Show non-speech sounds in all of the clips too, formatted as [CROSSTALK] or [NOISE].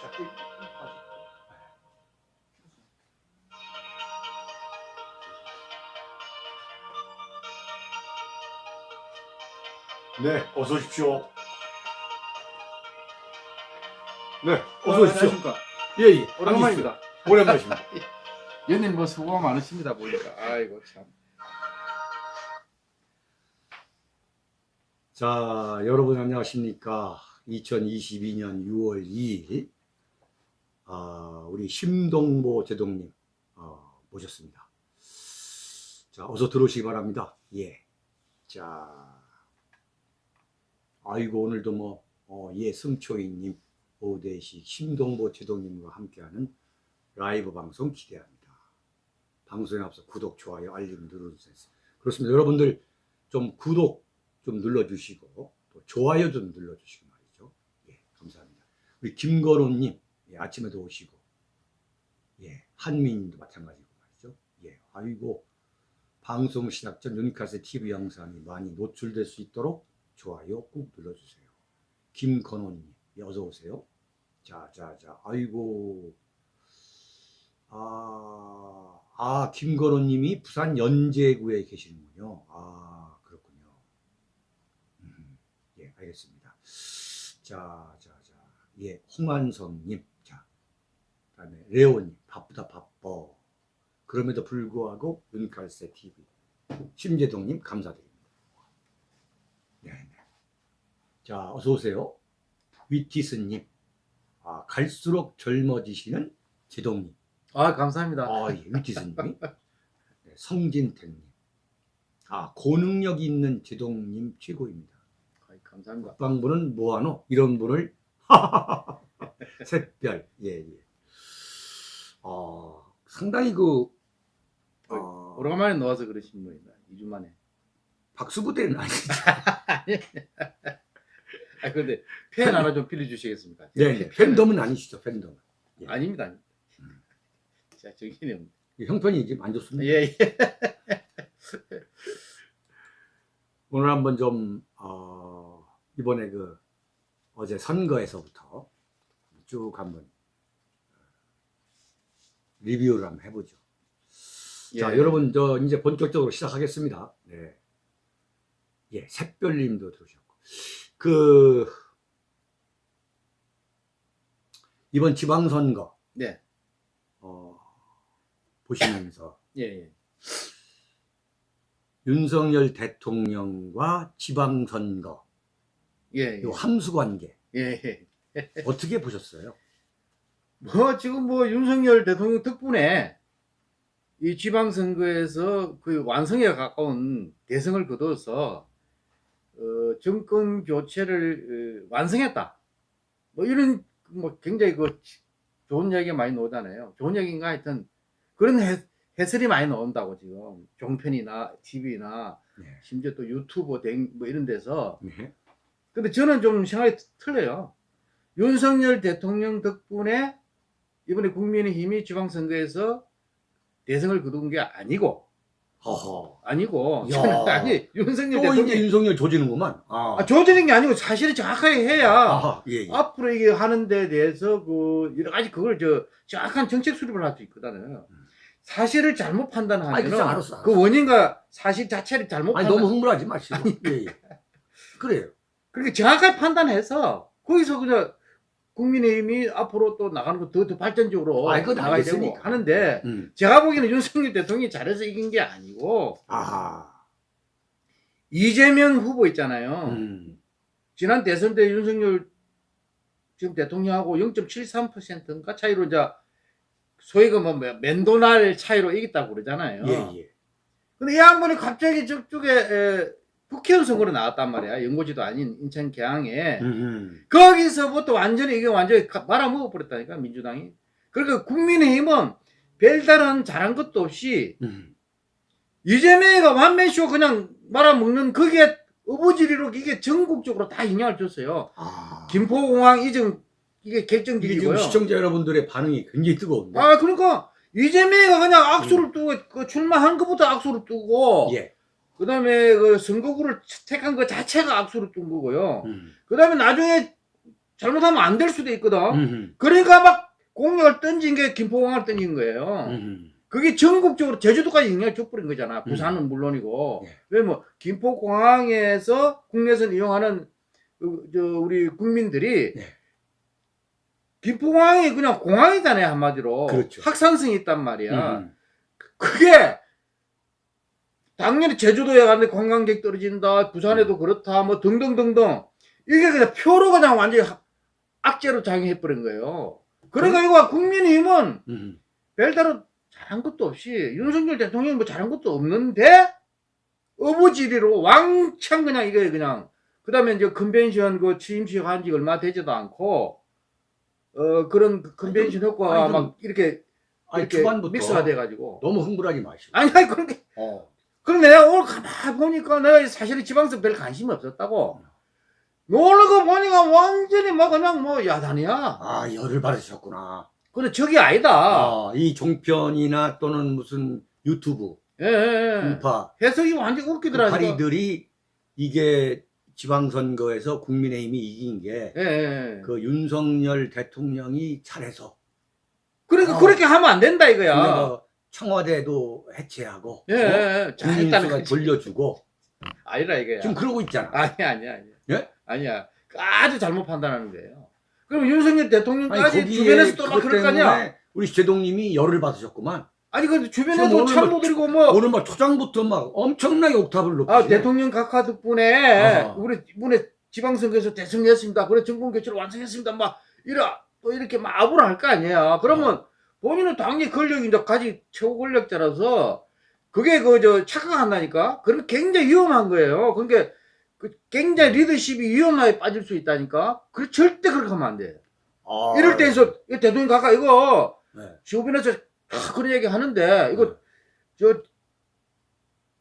자꾸 이- 이 빠져. 네, 어서 오십시오. 네, 어서 오십시오. 예, 예. 오랜만입니다. 오랜만이십니다. 연님 [LAUGHS] 뭐 수고가 많으십니다 보니까. 아이고 참. 자, 여러분 안녕하십니까. 2022년 6월 2일, 아, 우리 심동보 제동님, 어, 모셨습니다. 자, 어서 들어오시기 바랍니다. 예. 자, 아이고, 오늘도 뭐, 어, 예, 승초이님, 오대식, 심동보 제동님과 함께하는 라이브 방송 기대합니다. 방송에 앞서 구독, 좋아요, 알림 눌러주세요. 그렇습니다. 여러분들 좀 구독 좀 눌러주시고 또 좋아요 좀 눌러주시고 말이죠. 예, 감사합니다. 우리 김건호님 예, 아침에도 오시고 예, 한민님도 마찬가지고 말이죠. 예, 아이고 방송 시작 전 유니카스 TV 영상이 많이 노출될 수 있도록 좋아요 꾹 눌러주세요. 김건호님 예, 어서 오세요. 자, 자, 자, 아이고 아, 아 김건호님이 부산 연제구에 계시는군요. 아 그렇군요. 음, 예, 알겠습니다. 자, 자, 자, 예, 홍한성님, 자, 그다음에 레오님, 바쁘다 바빠. 그럼에도 불구하고 윤칼세 TV, 심재동님 감사드립니다. 네, 네. 자, 어서 오세요. 위티스님, 아, 갈수록 젊어지시는 제동님, 아 감사합니다. 아, 예, 위티스님이, 네, 성진택님, 아, 고능력 있는 제동님 최고입니다. 아이, 감사합니다. 국방부는 뭐하노? 이런 분을 [LAUGHS] 샛별 예 예. 어, 상당히 그 어, 오래간만에 나와서 그러신 분이다. 2주 만에. 박수부대는 [LAUGHS] 아니죠. 아 근데 팬 하나 좀 빌려주시겠습니까? 네, 팬덤은 아니시죠, 팬덤. 예. 아닙니다. 아닙니다. [LAUGHS] 자 정신이 없네. 형편이 지금 안 좋습니다. 예 예. [LAUGHS] 오늘 한번 좀 어, 이번에 그 어제 선거에서부터 쭉 한번 어, 리뷰를 한번 해보죠. 자, 예. 여러분, 저, 이제 본격적으로 시작하겠습니다. 네. 예, 샛별님도 들어오셨고. 그, 이번 지방선거, 네. 어, 보시면서 예 예. 윤석열 대통령과 지방선거, 예. 이 함수 관계, 예. 예. 어떻게 보셨어요? 뭐 지금 뭐 윤석열 대통령 덕분에 이 지방선거에서 그 완성에 가까운 대승을 거둬서 어, 정권 교체를 어, 완성했다. 뭐 이런 뭐 굉장히 그 좋은 이야기가 많이 나오잖아요. 좋은 이야기인가 하여튼 그런 해, 해설이 많이 나온다고 지금 종편이나 TV나 네. 심지어 또 유튜브 등뭐 이런 데서 네. 근데 저는 좀 생각이 틀려요. 윤석열 대통령 덕분에 이번에 국민의힘이 지방선거에서 대승을 거둔 게 아니고, 허허. 아니고. 저는 [LAUGHS] 아니, 윤석열 또 이제 윤석열 조지는구만. 아, 아, 조지는 게 아니고 사실을 정확하게 해야 아하, 예, 예. 앞으로 이게 하는 데 대해서 그 여러 가지 그걸 저 정확한 정책 수립을 할 수 있거든요. 사실을 잘못 아니, 판단하면 그쵸, 알았어, 알았어. 그 원인과 사실 자체를 잘못 아니, 판단 너무 흥분하지 마시고. 예, 예. 그래요. 그렇게 정확하게 판단해서 거기서 그냥 국민의힘이 앞으로 또 나가는 거 더 더 발전적으로 그건 나가야 되고. 하는데 음. 제가 보기에는 윤석열 대통령이 잘해서 이긴 게 아니고 아하. 이재명 후보 있잖아요. 음. 지난 대선 때 윤석열 지금 대통령하고 0.73%인가 차이로 이제 소위 그뭐 맨도날 차이로 이겼다고 그러잖아요. 예, 예. 근데 이 양반이 갑자기 저쪽에 에, 국회의원 선거로 나왔단 말이야. 연고지도 아닌 인천 계양에. 음, 음. 거기서부터 완전히 이게 완전히 가- 말아먹어 버렸다니까 민주당이. 그러니까 국민의힘은 별다른 잘한 것도 없이 음. 이재명이가 완맨쇼 그냥 말아먹는 거기에 어부지리로 이게 전국적으로 다 영향을 줬어요. 아. 김포공항 이전 이게 결정적이고요. 시청자 여러분들의 반응이 굉장히 뜨거운데. 아 그러니까 이재명이가 그냥 악수를 뜨고 그 출마한 것부터 악수를 뜨고 예. 그 다음에 그 선거구를 택한 것 자체가 악수를 뜬 거고요. 음. 그 다음에 나중에 잘못하면 안 될 수도 있거든. 음흠. 그러니까 막 공약을 던진 게 김포공항을 던진 거예요. 음흠. 그게 전국적으로 제주도까지 영향을 줘버린 거잖아. 부산은 물론이고. 예. 왜뭐 김포공항에서 국내선 이용하는 그, 저 우리 국민들이 예. 김포공항이 그냥 공항이잖아요 한마디로. 그렇죠. 확산성이 있단 말이야. 음. 그게 당연히 제주도에 갔는데 관광객 떨어진다. 부산에도 음. 그렇다. 뭐 등등등등. 이게 그냥 표로 그냥 완전히 하- 악재로 작용해버린 거예요. 그러니까 이거 국민의힘은 음. 별다른 잘한 것도 없이 윤석열 대통령이 뭐 잘한 것도 없는데 어부지리로 왕창 그냥 이거 그냥 그 다음에 이제 컨벤션 그 취임식 한 지 얼마 되지도 않고 어 그런 그 컨벤션 효과가 아니, 막 이렇게 아니 이렇게 초반부터 믹스가 돼가지고 너무 흥분하지 마시고. 아니 아니 그런 게 어. 그럼 내가 오늘 가만 보니까 내가 사실은 지방선 별 관심이 없었다고 놀러가 보니까 완전히 막 그냥 뭐 야단이야 아 열을 받으셨구나. 근데 저게 아니다 아, 이 종편이나 또는 무슨 유튜브, 예, 예, 예. 해석이 완전 그 웃기더라니까 파리들이 이게 지방선거에서 국민의힘이 이긴 게그 예, 예. 윤석열 대통령이 잘해서 그러니까 어. 그렇게 하면 안 된다 이거야. 그래서 청와대도 해체하고 예, 예, 어? 예. 잘했다는 거지. 돌려주고 아니라 이거야. 지금 그러고 있잖아. 아니야, 아니야, 아니야. 예? 아니야. 아주 잘못 판단하는 거예요. 그럼 윤석열 아니 대통령까지 거기에 주변에서 또 막 그럴 거 아니야? 우리 제동님이 열을 받으셨구만. 아니 근데 주변에서 오늘 참모 뭐뭐 오늘 막 초장부터 막 엄청나게 옥탑을 높이시네. 아, 대통령 각하 덕분에 어. 우리 이번에 지방선거에서 대승했습니다. 그래 정권 교체를 완성했습니다. 막 이라 또 이렇게 막 아부를 할거 아니에요. 그러면 본인은 당연히 이제 가지 최고 권력자라서 그게 그 저 착각한다니까. 그럼 굉장히 위험한 거예요. 그러니까 그 굉장히 리더십이 위험하게 빠질 수 있다니까. 그 절대 그렇게 하면 안 돼. 아, 이럴 때에서 이 대통령 각하 이거 네. 주변에서 다 그런 얘기 하는데 이거 저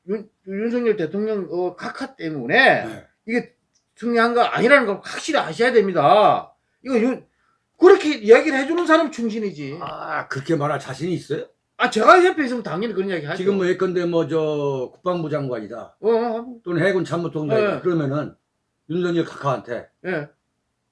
윤, 윤석열 대통령 어, 각하 때문에 네. 이게 중요한 거 아니라는 걸 확실히 아셔야 됩니다. 이거 윤, 그렇게 이야기를 해주는 사람 충신이지. 아 그렇게 말할 자신이 있어요? 아 제가 옆에 있으면 당연히 그런 이야기 하죠. 지금 뭐 예컨대 뭐 저 국방부 장관이다 어, 어, 또는 해군 참모총장이다 네. 그러면은 윤석열 각하한테 예.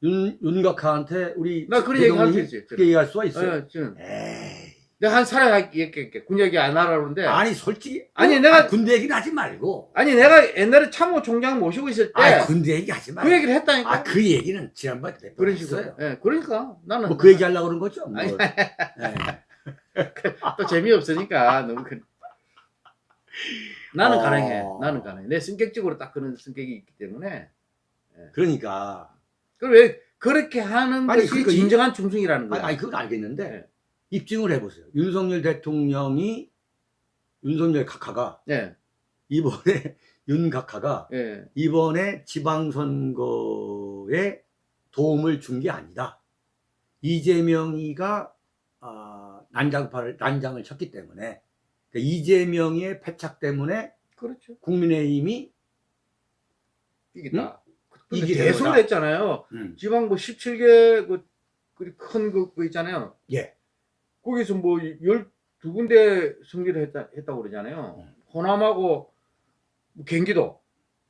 윤, 윤 각하한테 우리 나 그런 얘기 할 수 있지. 그렇게 얘기할 수가 있어요? 예, 지금 에이 내가 한 사람 얘기할게. 군 얘기 안 하라는데. 아니, 아니 솔직히 아니, 어, 내가- 아, 군대 얘기는 하지 말고 내가 옛날에 참모총장 모시고 있을 때 아 군대 얘기 하지 그 말고 얘기를 했다니까. 아 그 얘기는 지난번에 그런 식으로. 예, 그러니까 나는 뭐 그 얘기 하려고 그런 거죠 뭐. 아니, 예. 또 재미없으니까 너무 그 나는 어. 가능해. 나는 가능해. 내 성격적으로 딱 그런 성격이 있기 때문에. 그러니까 그럼 왜 그렇게 하는 아니, 것이 그러니까 이- 진정한 아니, 거야. 아니 그건 알겠는데 네. 입증을 해보세요 윤석열 대통령이 윤석열 각하가 예, 이번에 [LAUGHS] 윤 각하가 예, 이번에 지방선거에 도움을 준 게 아니다. 이재명이가 아, 난장파를 난장을 쳤기 때문에 그러니까 이재명의 패착 때문에 그렇죠. 국민의힘이 이기다. 이기는 대선을 거다. 했잖아요. 음, 지방구 17개 그큰거 그 있잖아요. 예. 거기서 뭐 12군데 승리를 했다, 했다고 그러잖아요. 음. 호남하고 뭐 경기도.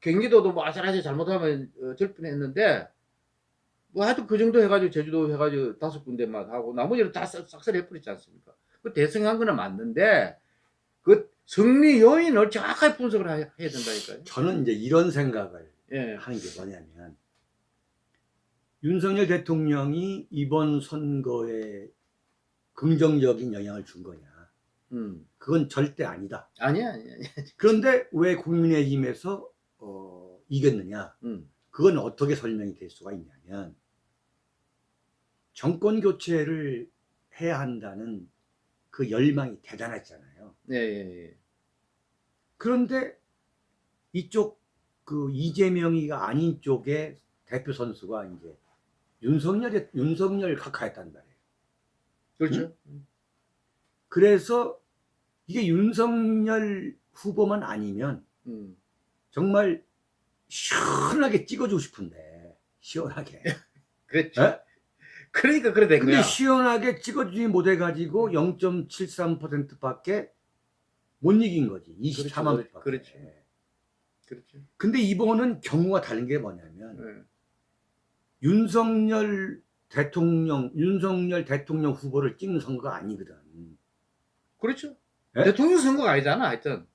경기도도 뭐 아슬아슬 잘못하면 어, 절편했는데 뭐 하여튼 그 정도 해가지고 제주도 해가지고 다섯 군데만 하고 나머지는 다 싹- 싹쓸이 해버렸지 않습니까? 그 대승한 거는 맞는데 그 승리 요인을 정확하게 분석을 하- 해야 된다니까요. 저는 이제 이런 생각을 예. 하는 게 뭐냐면 윤석열 대통령이 이번 선거에 긍정적인 영향을 준 거냐 음. 그건 절대 아니다. 아니야, 아니야. 아니야. [LAUGHS] 그런데 왜 국민의힘에서 어, 이겼느냐? 음. 그건 어떻게 설명이 될 수가 있냐면 정권 교체를 해야 한다는 그 열망이 대단했잖아요. 예, 예, 예. 그런데 이쪽 그 이재명이가 아닌 쪽의 대표 선수가 이제 윤석열의 윤석열 각하였단 말이에요. 그렇죠. 그래서 이게 윤석열 후보만 아니면 음. 정말 시원하게 찍어주고 싶은데 시원하게. [LAUGHS] 그랬죠. 예? 그러니까 그래 된 근데 거야. 시원하게 찍어주지 못해 가지고 0.73%밖에 못 이긴 거지. 24만 그렇죠, 표. 그렇죠. 네. 음. 그렇죠. 네. 예. 음. 네. 음. 음. 근데 이번은 경우가 다른 게 뭐냐면 윤석열 대통령 윤석열 대통령 후보를 찍는 선거가 아니거든. 그렇죠. 예? 대통령 선거가 아니잖아, 하여튼.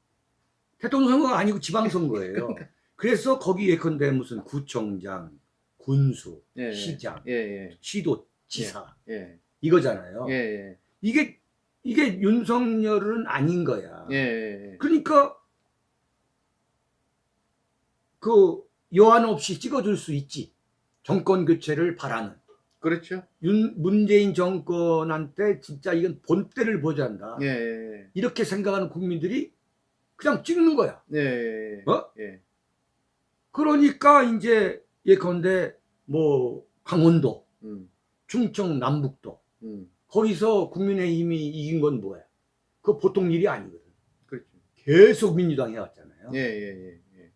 대통령 선거가 아니고 지방 선거예요. [LAUGHS] 그래서 거기 예컨대 무슨 구청장, 군수, 예, 예. 시장, 예, 예, 시도, 지사 예, 이거잖아요. 이게 이게 윤석열은 아닌 거야. 그러니까 그 여한 없이 찍어줄 수 있지. 정권 교체를 바라는 그렇죠. 윤 문재인 정권한테 진짜 이건 본때를 보자한다. 예, 예, 이렇게 생각하는 국민들이 그냥 찍는 거야. 예, 예, 어? 예, 그러니까 이제 예컨대 뭐 강원도, 음, 충청 남북도 음, 거기서 국민의힘이 이긴 건 뭐야? 그거 보통 일이 아니거든. 그렇죠. 계속 민주당이 해왔잖아요. 예, 예, 예, 예.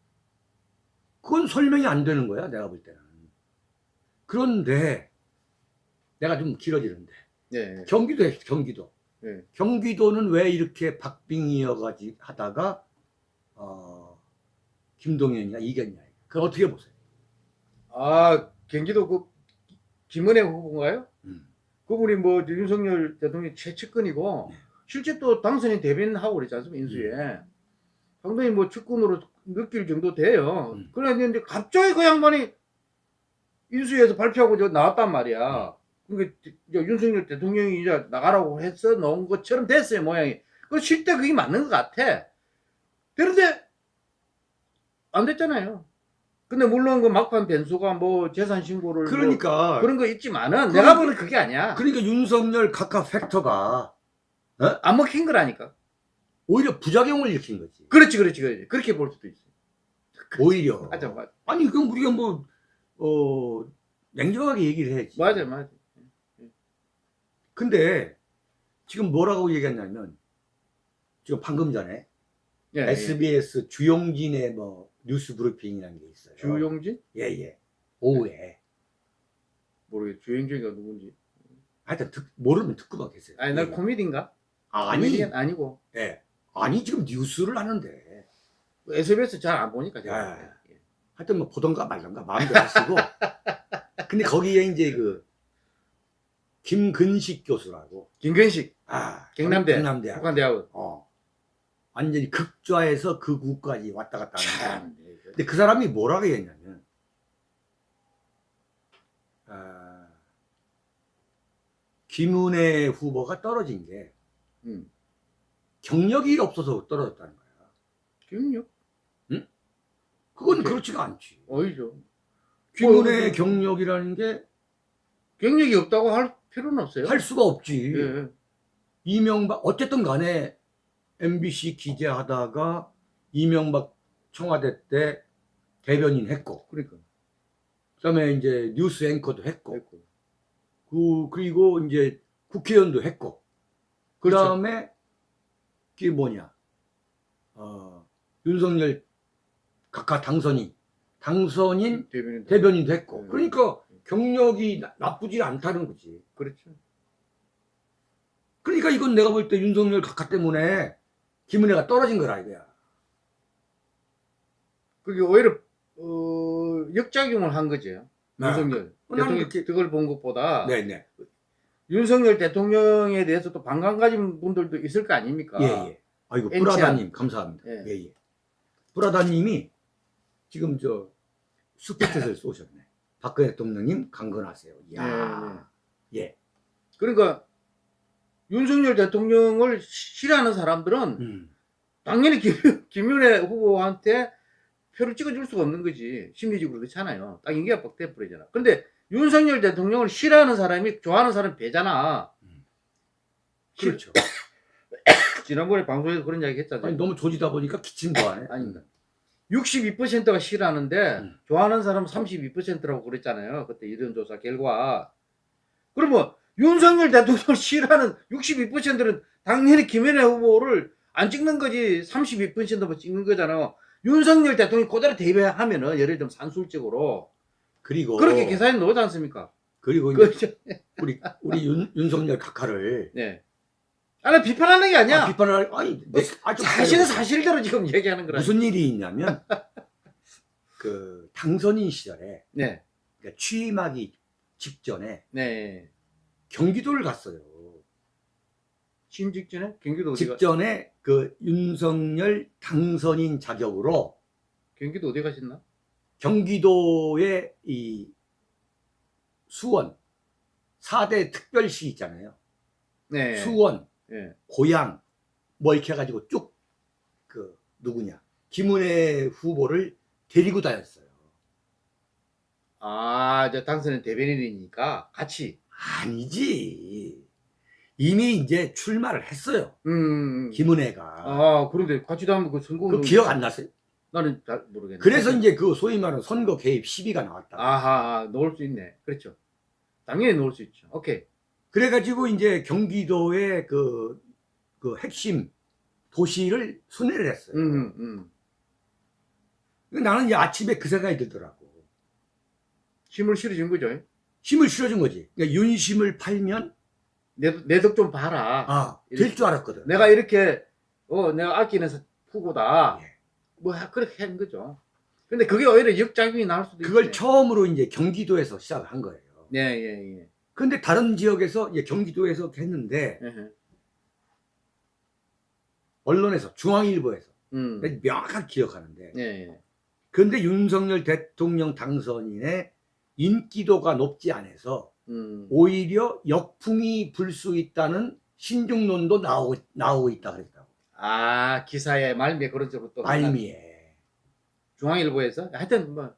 그건 설명이 안 되는 거야, 내가 볼 때는. 그런데 내가 좀 길어지는데 예, 경기도 해, 경기도. 예. 경기도는 왜 이렇게 박빙이어가지 하다가 어, 김동연이가 이겼냐? 그걸 어떻게 보세요? 아, 경기도 그 김은혜 후보인가요? 음. 그분이 뭐 윤석열 대통령 최측근이고 네. 실제 또 당선인 대변하고 그랬지 않습니까 인수에 상당히 뭐 측근으로 느낄 정도 돼요 음. 그런데 갑자기 그 양반이 인수위에서 발표하고 저 나왔단 말이야 그러니까 이제 윤석열 대통령이 이제 나가라고 해서 나온 것처럼 됐어요 모양이 그 실제 그게 맞는 것 같아 그런데 안 됐잖아요 근데 물론 그 막판 변수가 뭐 재산 신고를 뭐 그러니까 그런 거 있지만은 그러니까- 내가 보는 그게 아니야. 그러니까 윤석열 각하 팩터가 안 먹힌 거라니까. 오히려 부작용을 일으킨 거지. 그렇지, 그렇지, 그렇지. 그렇게 볼 수도 있어. 오히려. [LAUGHS] 맞아, 맞아, 아니 그럼 우리가 뭐 어, 냉정하게 얘기를 해야지. 맞아, 맞아. 근데 지금 뭐라고 얘기했냐면 지금 방금 전에 예, 예. SBS 주용진의 뭐 뉴스 브리핑이라는 게 있어요. 주용진? 예예. 오후에. 모르겠. 주용진이가 누군지. 하여튼 듣, 모르면 듣고만 계세요. 아니, 나 예. 코미디인가? 아니, 코미디언 아니고 예. 아니 지금 뉴스를 하는데 SBS 잘 안 보니까 제가. 예. 예. 하여튼 뭐 보던가 말던가 마음대로 하시고 [LAUGHS] 근데 거기에 이제 그 김근식 교수라고 김근식 아 경남대 경남대 북한대학원. 어 완전히 극좌에서 극우까지 왔다 갔다 하는 참. 근데 그 사람이 뭐라고 했냐면 아, 김은혜 후보가 떨어진 게 음. 경력이 없어서 떨어졌다는 거야 경력? 그건 오케이. 그렇지가 않지 어이죠. 김은혜 어, 경력이라는 게할 경력이 없다고 할 필요는 없어요. 수가 없지 예. 이명박 어쨌든 간에 MBC 기자하다가 이명박 청와대 때 대변인 했고 그러니까. 그다음에 이제 뉴스 앵커도 했고 됐고. 그 그리고 이제 국회의원도 했고 그렇죠. 그다음에 그게 뭐냐 어, 윤석열 각하 당선인 당선인 대변인. 대변인도 했고 네. 그러니까 경력이 나, 나쁘지 않다는 거지 그렇죠. 그러니까 이건 내가 볼 때 윤석열 각하 때문에 김은혜가 떨어진 거라 이거야 그게 오히려 어, 역작용을 한 거죠. 네. 윤석열 어, 대통령 그렇게- 그걸 본 것보다 네네 윤석열 대통령에 대해서 또 반감 가진 분들도 있을 거 아닙니까? 예예 아이고 엔치안. 브라다님 감사합니다 예. 예예 브라다님이 지금 저 슈퍼챗을 쏘셨네 박근혜 대통령님 강건하세요 이야 예 그러니까 윤석열 대통령을 싫어하는 사람들은 음. 당연히 김, 김윤혜 후보한테 표를 찍어줄 수가 없는 거지. 심리적으로 그렇잖아요. 딱 인기가 빡 돼버리잖아. 근데 윤석열 대통령을 싫어하는 사람이 좋아하는 사람 배잖아. 그렇죠 [COUGHS] 지난번에 방송에서 그런 이야기 했잖아요. 아니 너무 조지다 보니까 기침 좋아하네 아닙니다. 62%가 싫어하는데 음. 좋아하는 사람은 32%라고 그랬잖아요. 그때 이론조사 결과. 그러면 윤석열 대통령을 [LAUGHS] 싫어하는 62%는 당연히 김현애 후보를 안 찍는 거지 32%만 찍는 거잖아. 윤석열 대통령이 그대로 대비하면 은 예를 들면 산술적으로 그리고 그렇게 계산해 놓지 않습니까? 그리고 그렇죠. 우리 우리 윤, 윤석열 각하를 네. 아니 비판하는 게 아니야. 아, 비판을 아니 내, 아, 좀 사실은. 사실대로 지금 얘기하는 거라. 무슨 일이 있냐면 [LAUGHS] 그 당선인 시절에 네. 그러니까 취임하기 직전에 네. 경기도를 갔어요. 취임 직전에 경기도 어디가 직전에 그 윤석열 당선인 자격으로 경기도 어디 가셨나? 경기도의 이 수원 4대 특별시 있잖아요. 네. 수원, 예. 고양 뭐 이렇게 해가지고 쭉 그 누구냐 김은혜 후보를 데리고 다녔어요. 아, 저 당선인 대변인이니까 같이. 아니지. 이미 이제 출마를 했어요. 음. 김은혜가. 아, 그런데 같이 다면 그 선거 그 기억 안 났어요? 나는 잘 모르겠네. 그래서 이제 그 소위 말하는 선거 개입 시비가 나왔다. 아하, 넣을 수 있네. 그렇죠. 당연히 넣을 수 있죠. 오케이. 그래가지고 이제 경기도의 그, 그 핵심 도시를 순회를 했어요. 음, 음. 나는 이제 아침에 그 생각이 들더라고. 힘을 실어준 거죠. 힘을 실어준 거지. 그러니까 윤심을 팔면, 내덕 좀 봐라. 아, 될 줄 알았거든. 내가 이렇게 어 내가 아끼는 후보다 예. 뭐 하- 그렇게 한 거죠. 근데 그게 오히려 역작용이 나올 수도 그걸 있죠. 처음으로 이제 경기도에서 시작을 한 거예요. 네, 예, 예. 근데 다른 지역에서 이제 경기도에서 했는데, 에헤. 언론에서, 중앙일보에서, 음. 명확하게 기억하는데, 예, 예. 그런데 윤석열 대통령 당선인의 인기도가 높지 않아서 음. 오히려 역풍이 불 수 있다는 신중론도 나오고, 나오고 있다 그랬다고. 아 기사의 말미에 그런 쪽으로 또 말미에. 중앙일보에서 하여튼 뭐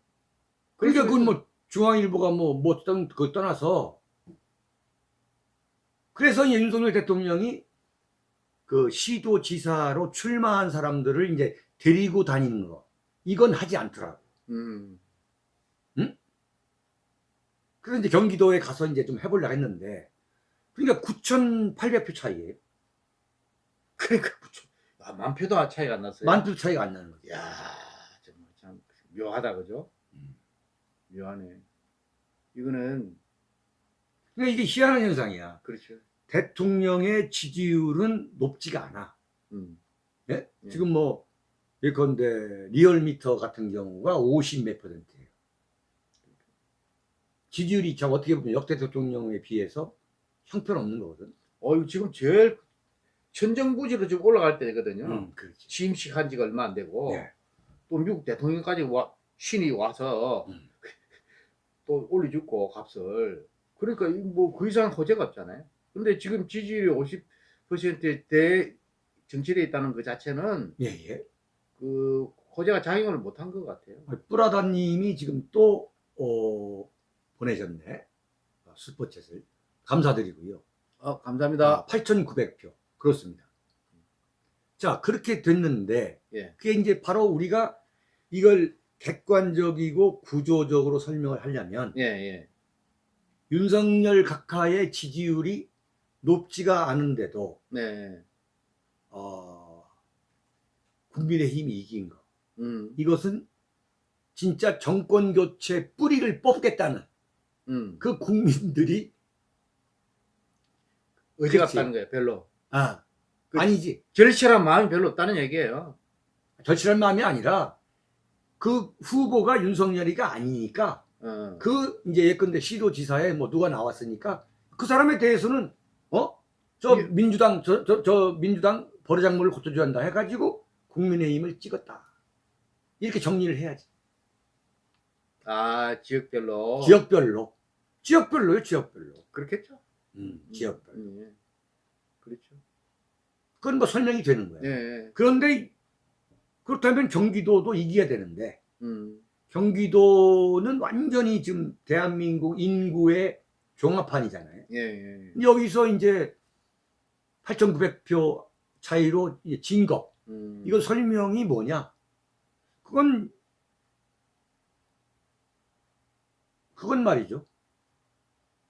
그러니까 그건 뭐 중앙일보가 뭐, 뭐, 떠- 그거 떠나서 그래서 윤석열 대통령이 그 시도지사로 출마한 사람들을 이제 데리고 다니는 거. 이건 하지 않더라고. 음. 그래서 이제 경기도에 가서 이제 좀 해보려고 했는데, 그러니까 9,800표 차이에요. [LAUGHS] 그러니까 그쵸. 아, 만 표도 차이가 안 났어요. 만 표 차이가 안 나는 거죠. 야 정말 참 묘하다 그죠? 음. 묘하네. 이거는 그러니까 이게 희한한 현상이야. 그렇죠. 대통령의 지지율은 높지가 않아. 음. 예? 예. 지금 뭐, 예컨대 리얼미터 같은 경우가 50 몇 퍼센트예요. 지지율이 참 어떻게 보면 역대 대통령에 비해서 형편없는 거거든. 어, 지금 제일 천정부지로 지금 올라갈 때거든요. 음. 취임식 한 지가 얼마 안 되고 예. 또 미국 대통령까지 와, 신이 와서 음. [LAUGHS] 또 올려주고 값을 그러니까 뭐 그 이상 호재가 없잖아요. 근데 지금 지지율이 50%대 정치에 있다는 그 자체는 예, 예. 그 호재가 작용을 못한 것 같아요. 뿌라다님이 지금 또, 어, 보내셨네. 어, 슈퍼챗을. 감사드리고요. 어, 감사합니다. 아, 8,900표. 그렇습니다. 자, 그렇게 됐는데, 예. 그게 이제 바로 우리가 이걸 객관적이고 구조적으로 설명을 하려면, 예, 예. 윤석열 각하의 지지율이 높지가 않은데도, 네. 어, 국민의힘이 이긴 거. 음. 이것은 진짜 정권 교체 뿌리를 뽑겠다는 음. 그 국민들이, 의지가 그치. 없다는 거예요. 별로. 아, 그- 아니지. 절실한 마음이 별로 없다는 얘기예요. 절실한 마음이 아니라, 그 후보가 윤석열이가 아니니까, 어. 그 이제 예컨대 시도지사에 뭐 누가 나왔으니까 그 사람에 대해서는 어? 저 예. 민주당 저, 저, 저 민주당 버르장물을 고쳐줘야 한다 해가지고 국민의힘을 찍었다 이렇게 정리를 해야지 아, 지역별로. 지역별로 지역별로요 지역별로 그렇겠죠. 음, 지역별로 음, 예. 그렇죠. 그건 뭐 설명이 되는 거예요 예. 그런데 그렇다면 경기도도 이겨야 되는데 음. 경기도는 완전히 지금 대한민국 인구의 종합판이잖아요 예, 예. 여기서 이제 8,900표 차이로 이제 진 거. 음. 이거 설명이 뭐냐? 그건, 그건 말이죠.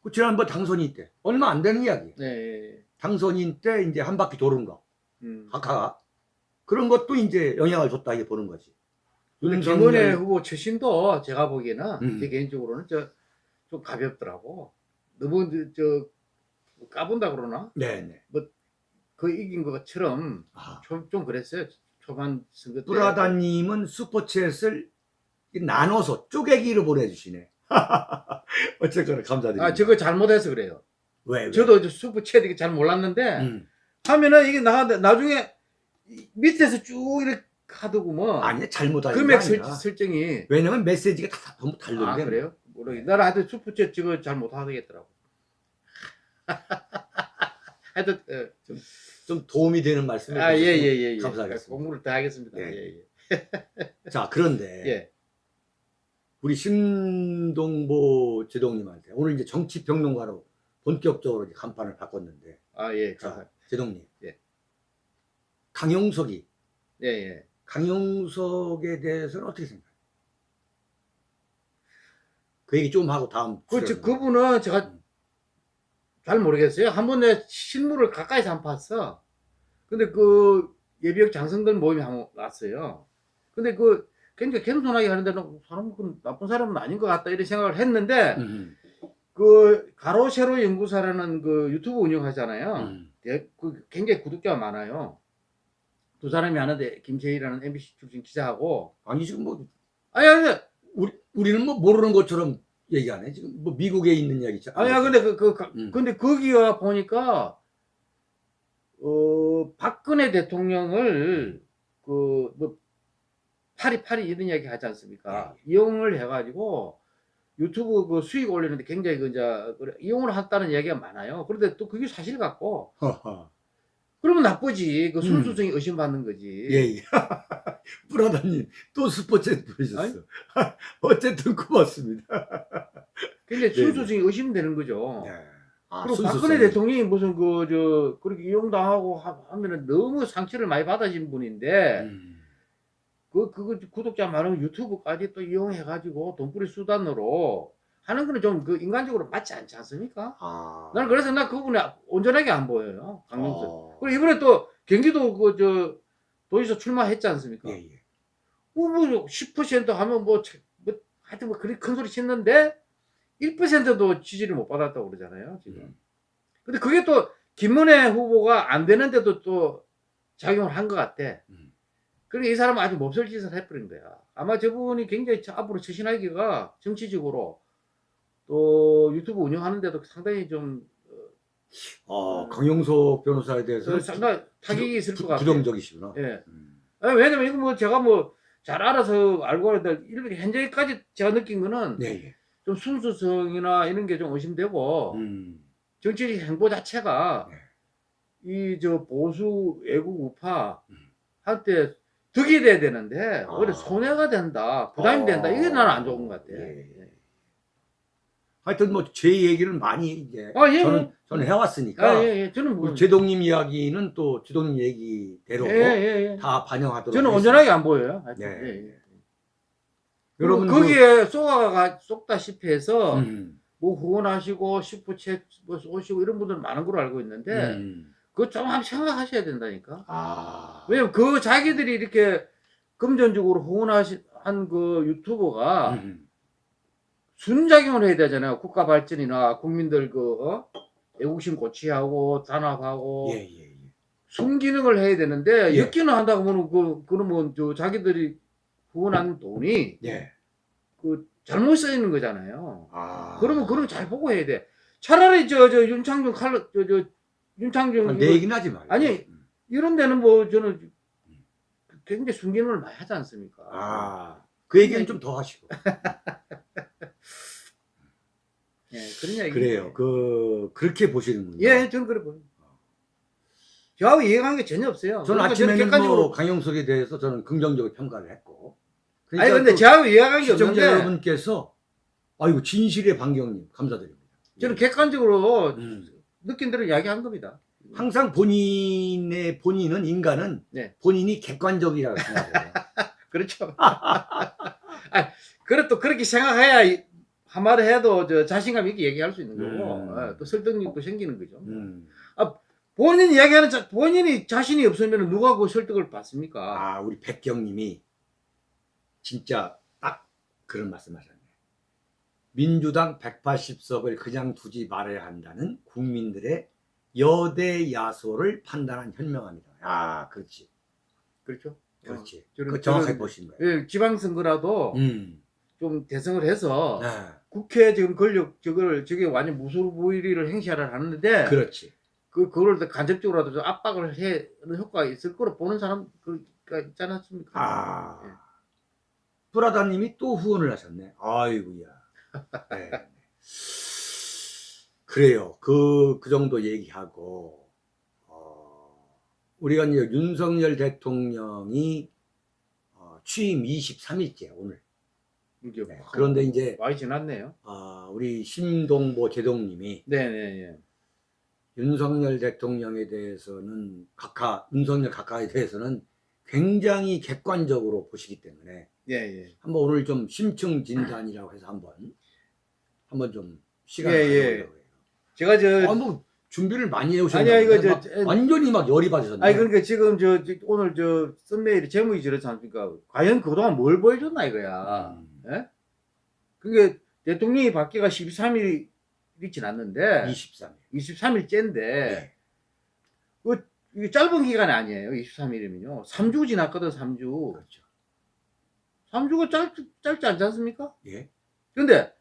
그 지난번 당선인 때, 얼마 안 되는 이야기. 예, 예. 당선인 때 이제 한 바퀴 도는 거. 음. 각하가. 그런 것도 이제 영향을 줬다, 이게 보는 거지. 윤석열- 김은혜 후보 출신도 제가 보기에는 음. 제 개인적으로는 저 좀 가볍더라고. 너무 저, 저 까본다 그러나? 네네. 그 이긴 것처럼 아, 좀, 좀 그랬어요. 초반 선거 때. 브라다님은 슈퍼챗을 나눠서 쪼개기로 보내주시네. [LAUGHS] 어쨌거나 감사드립니다. 아 저거 잘못해서 그래요. 왜? 왜? 저도 저 수프 채되게 잘 몰랐는데 음. 하면은 이게 나 나중에 이- 밑에서 쭉 이렇게 하더구먼. 아니야 잘못한 금액 게 설. 설정이. 왜냐면 메시지가 다 전부 다른데. 아 그래요? 모르겠. 나는 하여튼 수프채 저거 잘 못 하겠더라고. [LAUGHS] 하여튼 어, 좀 좀 도움이 되는 말씀을 아, 예, 예, 예, 예. 감사하겠습니다. 공부를 더 하겠습니다. 예. 예, 예. [LAUGHS] 자 그런데 예. 우리 신동보 제동님한테 오늘 이제 정치평론가로 본격적으로 이제 간판을 바꿨는데 아, 예. 자 자, 제동님 예. 강용석이 예, 예. 강용석에 대해서는 어떻게 생각해요? 그 얘기 좀 하고 다음 그, 저, 출연을. 그분은 제가 음. 잘 모르겠어요. 한번내 실물을 가까이서 안 봤어. 근데 그 예비역 장성들 모임에 한번 왔어요. 근데 그 굉장히 겸손하게 하는데 는 사람 그 나쁜 사람은 아닌 것 같다 이런 생각을 했는데 음, 그 가로 세로 연구사라는 그 유튜브 운영하잖아요. 음. 예, 그 굉장히 구독자가 많아요. 두 사람이 하는데 김재희라는 MBC 출신 기자하고 아니 지금 뭐 아니 아니 우리 우리는 뭐 모르는 것처럼 얘기하네 지금 뭐 미국에 있는 이야기 있잖아. 아니야 근데 그, 그 가- 음. 근데 거기가 보니까 어 박근혜 대통령을 그뭐 파리 파리 이런 이야기 하지 않습니까? 이용을 해가지고 유튜브 그 수익 올리는데 굉장히 그 이제 그래, 이용을 했다는 이야기가 많아요. 그런데 또 그게 사실 같고 허허. 그러면 나쁘지 그 음. 순수성이 의심받는 거지. 예, 예. [LAUGHS] 브라더님 또 스포츠 보셨어. [LAUGHS] 어쨌든 고맙습니다. [LAUGHS] 굉장히 네, 순수성이 의심되는 거죠. 네. 아, 그리고 순수성이. 박근혜 대통령이 무슨 그 저 그렇게 이용당하고 하- 하면은 너무 상처를 많이 받아진 분인데 음. 그 그거 구독자 많으면 유튜브까지 또 이용해가지고 돈벌이 수단으로 하는 거는 좀 그 인간적으로 맞지 않지 않습니까? 아. 나는 그래서 나 그분이 온전하게 안 보여요 강명수. 어. 그리고 이번에 또 경기도 그 저 도지사 출마했지 않습니까? 예, 예. 뭐뭐10% 하면 뭐, 차- 뭐 하여튼 뭐 그리 큰 소리 치는데 1%도 지지를 못 받았다고 그러잖아요 지금. 음. 근데 그게 또 김문혜 후보가 안 되는데도 또 작용을 한 것 같아. 음. 그러니까 이 사람은 아주 몹쓸 짓을 해버린 거야. 아마 저분이 굉장히 저 앞으로 처신하기가 정치적으로 또 유튜브 운영하는데도 상당히 좀 어, 강용석 변호사에 대해서 어, 상당히 타격이 있을 것 같아요. 부정적이시구나. 예. 음. 아니, 왜냐면 이거 뭐 제가 뭐 잘 알아서 알고 하는데 이렇게 현재까지 제가 느낀 거는 네, 예. 좀 순수성이나 이런 게 좀 의심되고 음. 정치적 행보 자체가 네. 이저 보수 애국 우파 음. 한테 득이 돼야 되는데 아. 오히려 손해가 된다 부담이 어. 된다 이게 나는 안 좋은 것 같아. 예, 예. 하여튼 뭐 제 얘기를 많이 이제 아, 예, 저는 뭐. 저는 해왔으니까 아, 예, 예. 저는 뭐 제동님 이야기는 또 제동님 얘기대로 예, 예, 예. 다 반영하도록 저는 하겠습니다. 온전하게 안 보여요. 하여튼. 네. 예, 예. 여러분 그리고 거기에 쏘아가 쏙다시피 해서 음, 뭐 후원하시고 슈퍼챗 뭐 쏘시고 이런 분들 많은 걸로 알고 있는데 음. 그거 좀 한번 생각하셔야 된다니까. 아 왜냐면 그 자기들이 이렇게 금전적으로 후원하신 그 유튜버가 음. 순작용을 해야 되잖아요. 국가 발전이나 국민들 그 어? 애국심 고취하고 단합하고 예, 예, 예. 순기능을 해야 되는데 예. 역기능 한다고 하면 그 그러면 저 자기들이 후원한 돈이 예. 그 잘못 쓰이는 거잖아요. 아 그러면 그런 거잘 보고 해야 돼. 차라리 저 저 윤창중 칼로 저저 윤창중 아, 내 얘기는 하지 말고 아니, 음. 이런 데는 뭐 저는 굉장히 순기능을 많이 하지 않습니까? 아그 얘기는 좀 더 하시고 [LAUGHS] 예, 그런 이야기. 그래요 그 그렇게 보시는군요 예, 저는 그래 보여요. 저하고 이해가는 게 전혀 없어요. 저는 그러니까 아침에는 객관적으로 뭐 강용석에 대해서 저는 긍정적으로 평가를 했고 아니 근데 또 저하고 이해가는 게 시청자 없는데 여러분께서 아이고 진실의 반경님 감사드립니다 저는 객관적으로 음. 느낀 대로 이야기한 겁니다. 항상 본인의 본인은 인간은 네. 본인이 객관적이라고 생각해요. [LAUGHS] 그렇죠. [LAUGHS] 아, 그래 또 그렇게 생각해야 이- 한마디 해도 저 자신감 있게 얘기할 수 있는 거고 음. 어, 또 설득력도 생기는 거죠. 음. 본인 이야기하는 자, 본인이 자신이 없으면 누가 그 설득을 받습니까? 아 우리 백경님이 진짜 딱 그런 말씀하셨네. 민주당 180석을 그냥 두지 말아야 한다는 국민들의 여대 야소를 판단한 현명합니다. 아 그렇지, 그렇죠. 그렇지. 저는- 그 정확하게 보신 거예요. 예, 지방선거라도 음. 좀 대성을 해서 네. 국회 지금 권력 저걸 저게 완전 무소부위를 행시를 하는데 그렇지. 그 그걸 더 간접적으로라도 좀 압박을 해 하는 효과가 있을 거로 보는 사람 그가 있지 않았습니까? 아, 예. 브라다님이 또 후원을 하셨네. 아이고야. [LAUGHS] 네. 그래요. 그, 그 정도 얘기하고, 어, 우리가 이제 윤석열 대통령이 어, 취임 23일째, 오늘. 네. 그런데 이제, 많이 지났네요. 어, 우리 심동보 제동님이 네네네. 윤석열 대통령에 대해서는 각하, 윤석열 각하에 대해서는 굉장히 객관적으로 보시기 때문에 예 예. 한번 오늘 좀 심층 진단이라고 해서 한번 한번 좀 시간을 예, 예. 가져보려고 해요. 제가 저 아, 뭐 준비를 많이 해오셨는데 아니야, 이거 저- 저- 완전히 막 열이 받으셨네. 아니 그러니까 지금 저, 저 오늘 저 썸메일이 제목이 저렇지 않습니까? 과연 그동안 뭘 보여줬나 이거야. 음, 예? 그게 대통령이 바뀌가 13일이 지났는데 23일. 23일째인데 네. 이게 짧은 기간이 아니에요. 23일이면요. 3주 지났거든, 3주. 그렇죠. 3주가 짧, 짧지 않지 않습니까? 예. 근데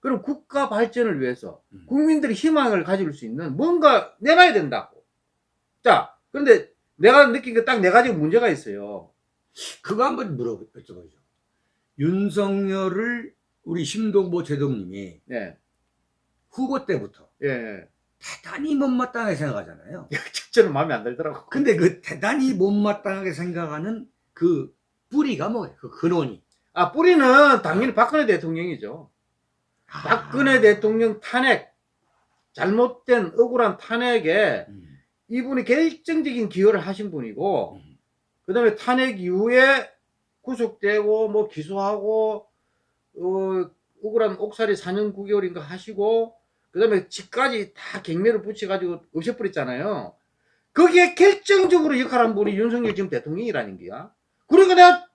그럼 국가 발전을 위해서 음. 국민들이 희망을 가질 수 있는 뭔가 내놔야 된다고. 자, 그런데 내가 느낀 게 딱 네 가지 문제가 있어요. 그거 한번 물어 여쭤보죠. 윤석열을 우리 심동보 제동님이 예, 후보 때부터 예. 대단히 못마땅하게 생각하잖아요. [LAUGHS] 저는 마음에 안 들더라고. 근데 그 대단히 못마땅하게 생각하는 그 뿌리가 뭐예요? 그 근원이. 아, 뿌리는 당연히 박근혜 대통령이죠. 아. 박근혜 대통령 탄핵, 잘못된 억울한 탄핵에 음, 이분이 결정적인 기여를 하신 분이고, 음, 그 다음에 탄핵 이후에 구속되고, 뭐 기소하고, 어, 억울한 옥살이 4년 9개월인가 하시고, 그 다음에 집까지 다 경매를 붙여가지고 없애버렸잖아요. 거기에 결정적으로 역할한 분이 윤석열 지금 대통령이라는 거야. 그러니까 내가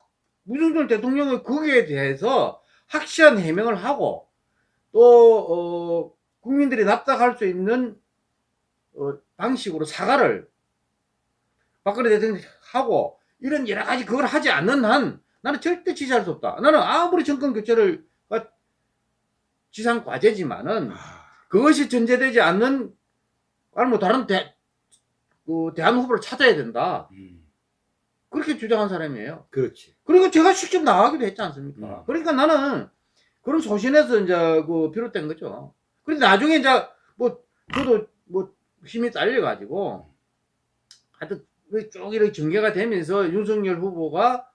윤석열 대통령의 거기에 대해서 확실한 해명을 하고, 또, 어, 국민들이 납득할 수 있는, 어, 방식으로 사과를 박근혜 대통령이 하고, 이런 여러 가지 그걸 하지 않는 한, 나는 절대 지지할 수 없다. 나는 아무리 정권 교체를, 가 지상 과제지만은, 아, 그것이 전제되지 않는, 아니, 뭐, 다른 대, 그, 대안 후보를 찾아야 된다. 음, 그렇게 주장한 사람이에요. 그렇지. 그리고 제가 직접 나가기도 했지 않습니까? 음. 그러니까 나는 그런 소신에서 이제 그 비롯된 거죠. 그런데 나중에 이제 뭐 저도 뭐 힘이 딸려가지고 하여튼 그 쭉 이렇게 전개가 되면서 윤석열 후보가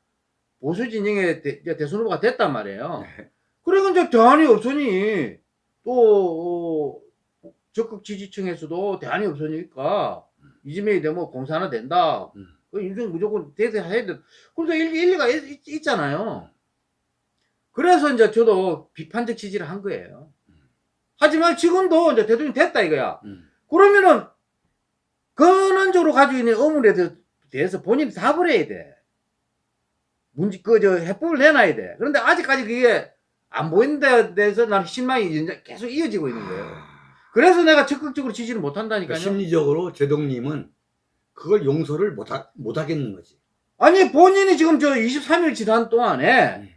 보수 진영의 대, 대선 후보가 됐단 말이에요. 네. 그러니까 이제 대안이 없으니 또 어, 적극 지지층에서도 대안이 없으니까 이재명이 되면 공사 하나 된다. 음. 그 인생 무조건 대세해야 돼. 그래도 일, 일리가 있, 잖아요 그래서 이제 저도 비판적 지지를 한 거예요. 하지만 지금도 이제 대통령 됐다 이거야. 음, 그러면은 근원적으로 가지고 있는 의문에 대- 대해서 본인이 답을 해야 돼. 문제 그 저 해법을 내놔야 돼. 그런데 아직까지 그게 안데 대해서 나는 실망이 계속 이어지고 있는 거예요. 아, 그래서 내가 적극적으로 지지를 못 그러니까. 심리적으로 제동님은 그걸 용서를 못, 하, 못 하겠는 거지. 아니 본인이 지금 저 23일 지난 동안에 음.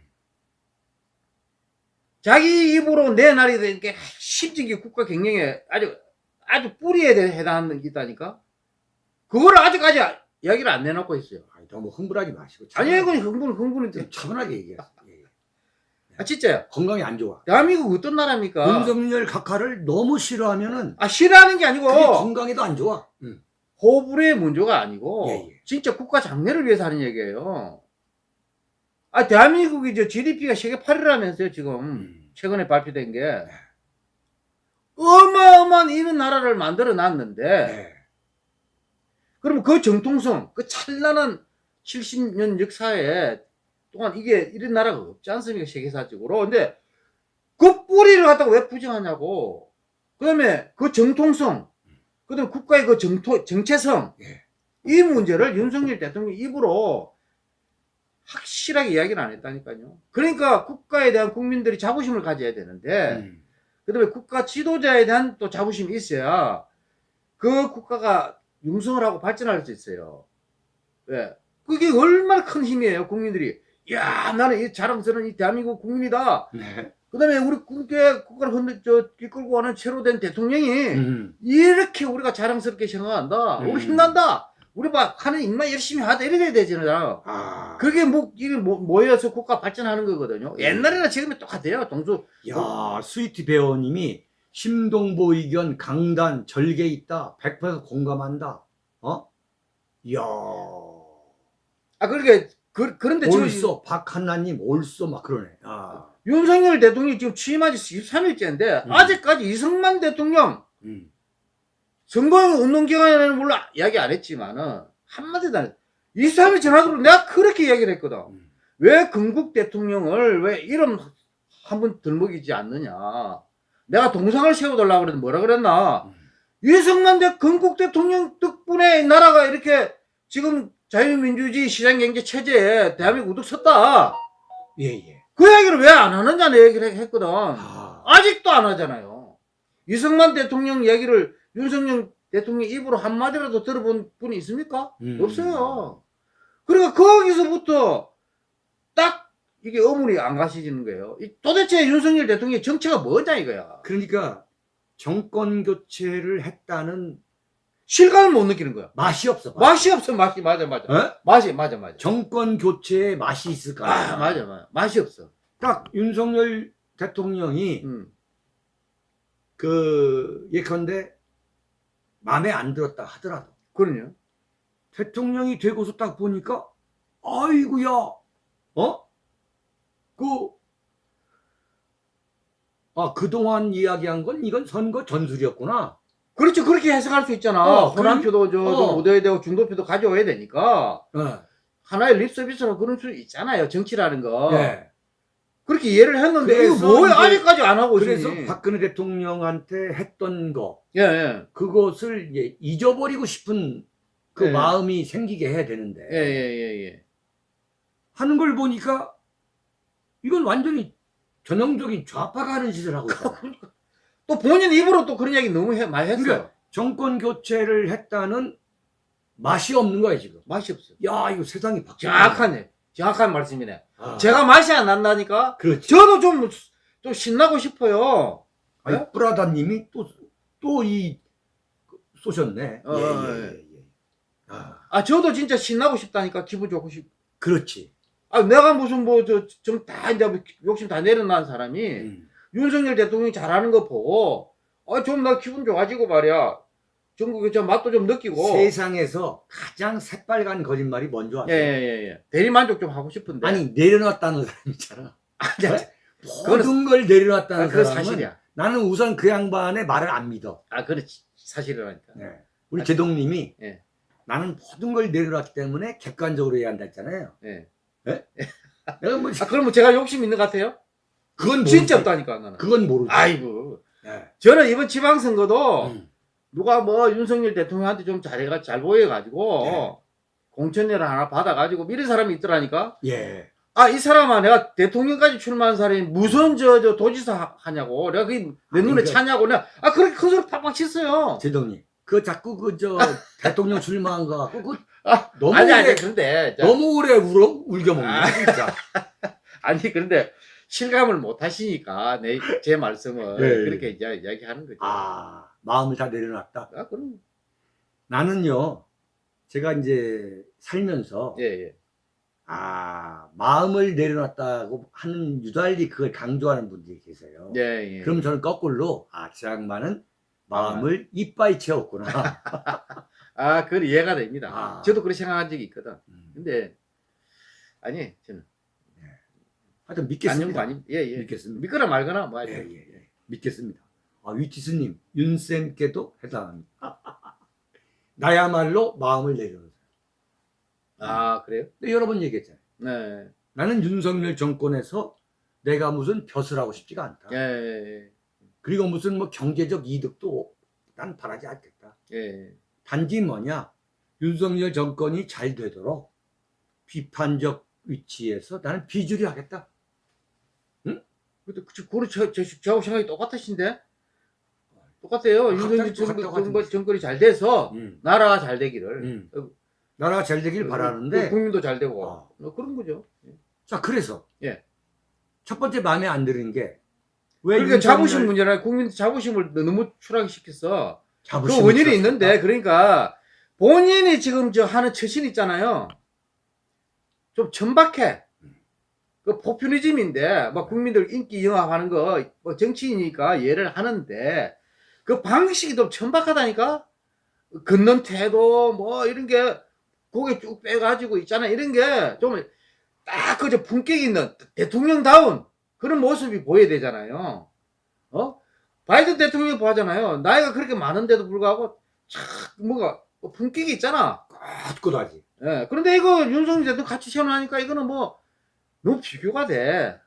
자기 입으로 내 날이 되는 게 핵심적인 국가 경영에 아주 아주 뿌리에 대해 해당하는 게 있다니까. 그거를 아직까지 이야기를 안 내놓고 있어요. 아니, 너무 흥분하지 마시고. 아니 이건 흥분 흥분이 돼. 차분하게 얘기했어. 예. 아 진짜요. 건강이 안 좋아. 대한민국 어떤 나라입니까? 윤석열 각하를 너무 싫어하면은 아 싫어하는 게 아니고 그게 건강에도 안 좋아. 음. 호불호의 문제가 아니고 예, 예. 진짜 국가 장래를 위해서 하는 얘기예요. 아 대한민국이 저 GDP가 세계 8위라면서요 지금 음. 최근에 발표된 게 어마어마한 이런 나라를 만들어 놨는데 네. 그러면 그 정통성 그 찬란한 70년 역사에 동안 이게 이런 나라가 없지 않습니까? 세계사적으로. 근데 그 뿌리를 갖다가 왜 부정하냐고. 그 다음에 그 정통성 그 다음에 국가의 그 정토, 정체성. 예. 이 문제를 윤석열 대통령 입으로 확실하게 이야기를 안 했다니까요. 그러니까 국가에 대한 국민들이 자부심을 가져야 되는데 음. 그 다음에 국가 지도자에 대한 또 자부심이 있어야 그 국가가 융성을 하고 발전할 수 있어요. 예. 그게 얼마나 큰 힘이에요, 국민들이. 야 나는 이 자랑스러운 이 대한민국 국민이다. 네. 그 다음에 우리 국회 국가를 흔들 저 이끌고 가는 새로 된 대통령이 음. 이렇게 우리가 자랑스럽게 생각한다. 음. 우리 힘난다. 우리 막 하는 일만 열심히 하다 이래 돼야 되잖아. 아. 그게 뭐 이게 뭐 모여서 국가 발전하는 거거든요. 옛날이나 지금이 똑같아요. 동수 야, 스위트 배우님이 심동보 의견 강단 절개 있다. 100% 공감한다. 어? 이야. 아 그러게 그, 그런데 지금 옳소. 박한나님 옳소. 막 그러네. 아. 윤석열 대통령이 지금 취임한 지 13일째인데 음. 아직까지 이승만 대통령 음. 선거용 운동 기간에는 물론 이야기 안 했지만은 한마디도 안 했. 23일 전화로 내가 그렇게 이야기를 했거든. 음. 왜 건국 대통령을 왜 이름 한 번 들먹이지 않느냐. 내가 동상을 세워달라고 그랬는데 뭐라 그랬나. 음. 이승만 대 건국 대통령 덕분에 나라가 이렇게 지금 자유민주주의 시장경제 체제에 대한민국 우뚝 섰다. 예, 예. 그 얘기를 왜 안 하느냐 내 얘기를 했거든. 아. 아직도 안 하잖아요. 이승만 대통령 얘기를 윤석열 대통령 입으로 한마디라도 들어본 분이 있습니까? 음. 없어요. 그러니까 거기서부터 딱 이게 어물이 안 가시지는 거예요. 이 도대체 윤석열 대통령의 정체가 뭐냐 이거야. 그러니까 정권 교체를 했다는 실감을 못 느끼는 거야. 맛이 없어. 맛이 없어, 맛이. 맞아, 맞아. 어? 맛이, 맞아, 맞아. 정권 교체에 맛이 있을까? 아, 맞아, 맞아. 맛이 없어. 딱 윤석열 대통령이 음. 그 예컨대 마음에 안 들었다 하더라도 그럼요. 대통령이 되고서 딱 보니까 아이고야 어? 그 아, 그동안 이야기한 건 이건 선거 전술이었구나. 그렇죠. 그렇게 해석할 수 있잖아. 어, 호남표도 저, 어. 좀 얻어야 되고 중도표도 가져와야 되니까. 어. 하나의 립서비스로 그런 수 있잖아요. 정치라는 거. 예. 그렇게 이해를 했는데 뭐야? 이제- 아직까지 안 하고 그래서 있으니. 박근혜 대통령한테 했던 거 예, 예. 그것을 이제 잊어버리고 싶은 그 네. 마음이 생기게 해야 되는데 예, 예, 예, 예. 하는 걸 보니까 이건 완전히 전형적인 좌파가 하는 짓을 하고 있잖아. 또 본인 입으로 또 그런 얘기 너무 해, 많이 했어요. 그러니까 정권 교체를 했다는 맛이 없는 거야 지금. 맛이 없어. 야 이거 세상이 바뀌었네. 정확하네. 정확한 말씀이네. 아, 제가 맛이 안 난다니까? 그렇지. 저도 좀, 좀 신나고 싶어요. 아니, 네? 뿌라다 님이 또 또 이 쏘셨네. 어, 예, 어, 예, 예. 아, 아, 저도 진짜 신나고 싶다니까. 기분 좋고 싶. 그렇지. 아, 내가 무슨 뭐, 저, 좀 다 이제 뭐 욕심 다 내려놓은 사람이 음. 윤석열 대통령이 잘하는 거 보고, 아, 좀 나 기분 좋아지고 말이야. 전국에 저 맛도 좀 느끼고. 세상에서 가장 새빨간 거짓말이 뭔지 예, 아세요? 예, 예, 예. 대리만족 좀 하고 싶은데. 아니 내려놨다는 사람 있잖아. 아니, 아니, 모든 걸 내려놨다는 아, 그건 사람은 사실이야. 나는 우선 그 양반의 말을 안 믿어. 아, 그렇지. 사실이라니까. 네. 우리 아, 제동님이 예. 나는 모든 걸 내려놨기 때문에 객관적으로 해야 한다 했잖아요. 예. 내가 뭐 아, 그러면 제가 욕심 있는 것 같아요? 그건 진짜. 없다니까, 나는. 그건 모르지. 아이고. 예. 저는 이번 지방선거도 음. 누가 뭐 윤석열 대통령한테 좀 잘해가, 잘 보여가지고, 네. 공천료를 하나 받아가지고 미는 사람이 있더라니까? 예. 아, 이 사람아, 내가 대통령까지 출마한 사람이 무슨 저, 저 도지사 하- 하냐고. 내가 그게 내 아니, 눈에 그- 차냐고. 내가, 아, 그렇게 큰 소리 팍팍 쳤어요. 제동님. 그 자꾸 그 저 [LAUGHS] 대통령 출마한 거 갖고 그 아, 너무 아니, 오래 아니. 저- 너무 오래 울어 울겨 먹네 아. 진짜. [LAUGHS] 아니, 그런데 실감을 못 하시니까 내, 제 말씀을 네. 그렇게 이제 이야기 하는 거죠. 아 마음을 다 내려놨다. 아, 그럼. 나는요 제가 이제 살면서 예, 예. 아 마음을 내려놨다고 하는 유달리 그걸 강조하는 분들이 계세요. 예, 예. 그럼 저는 거꾸로 아저 양반은 마음을 이빠이 채웠구나. [LAUGHS] 아, 그건 이해가 됩니다. 아. 저도 그렇게 생각한 적이 있거든. 음. 근데, 아니, 저는. 하여튼 안녕도 믿겠습니다. 아니, 예, 예. 믿겠습니다. 믿거나 말거나, 뭐, 예, 하여튼. 예, 예. 믿겠습니다. 아, 위티스님, 윤쌤께도 해당합니다. [LAUGHS] 나야말로 마음을 내려놓으세요. 아, 그래요? 근데 여러 번 얘기했잖아요. 네. 나는 윤석열 정권에서 내가 무슨 벼슬 하고 싶지가 않다. 예, 예, 그리고 무슨 뭐 경제적 이득도 난 바라지 않겠다. 예. 예. 단지 뭐냐, 윤석열 정권이 잘 되도록 비판적 위치에서 나는 비주류 하겠다. 근데, 그, 그거 저, 저, 저하고 생각이 똑같으신데? 똑같아요. 아, 윤석열 정권, 정권이 잘 돼서, 음. 나라가 잘 되기를. 음. 어, 나라가 잘 되길 그, 바라는데 국민도 잘 되고. 어. 뭐 그런 거죠. 예. 자, 그래서 예. 첫 번째 마음에 안 드는 게 왜 그러니까 자부심 문제라 국민 자부심을 너무 추락시켰어. 그 원인이 추락시켰다? 있는데 그러니까 본인이 지금 저 하는 처신 있잖아요. 좀 천박해. 그 포퓰리즘인데 막 국민들 인기 영합하는 거 뭐 정치인이니까 이해를 하는데 그 방식이 좀 천박하다니까. 걷는 태도 뭐 이런 게 고개 쭉 빼가지고 있잖아 이런 게 좀 딱 그저 품격 있는 대통령다운 그런 모습이 보여야 되잖아요. 어? 바이든 대통령 보잖아요. 나이가 그렇게 많은데도 불구하고 참 뭔가 품격이 있잖아. 꿋꿋하지. 예. 그런데 이거 윤석열 대통령 같이 시험하니까 이거는 뭐 너무 비교가 돼.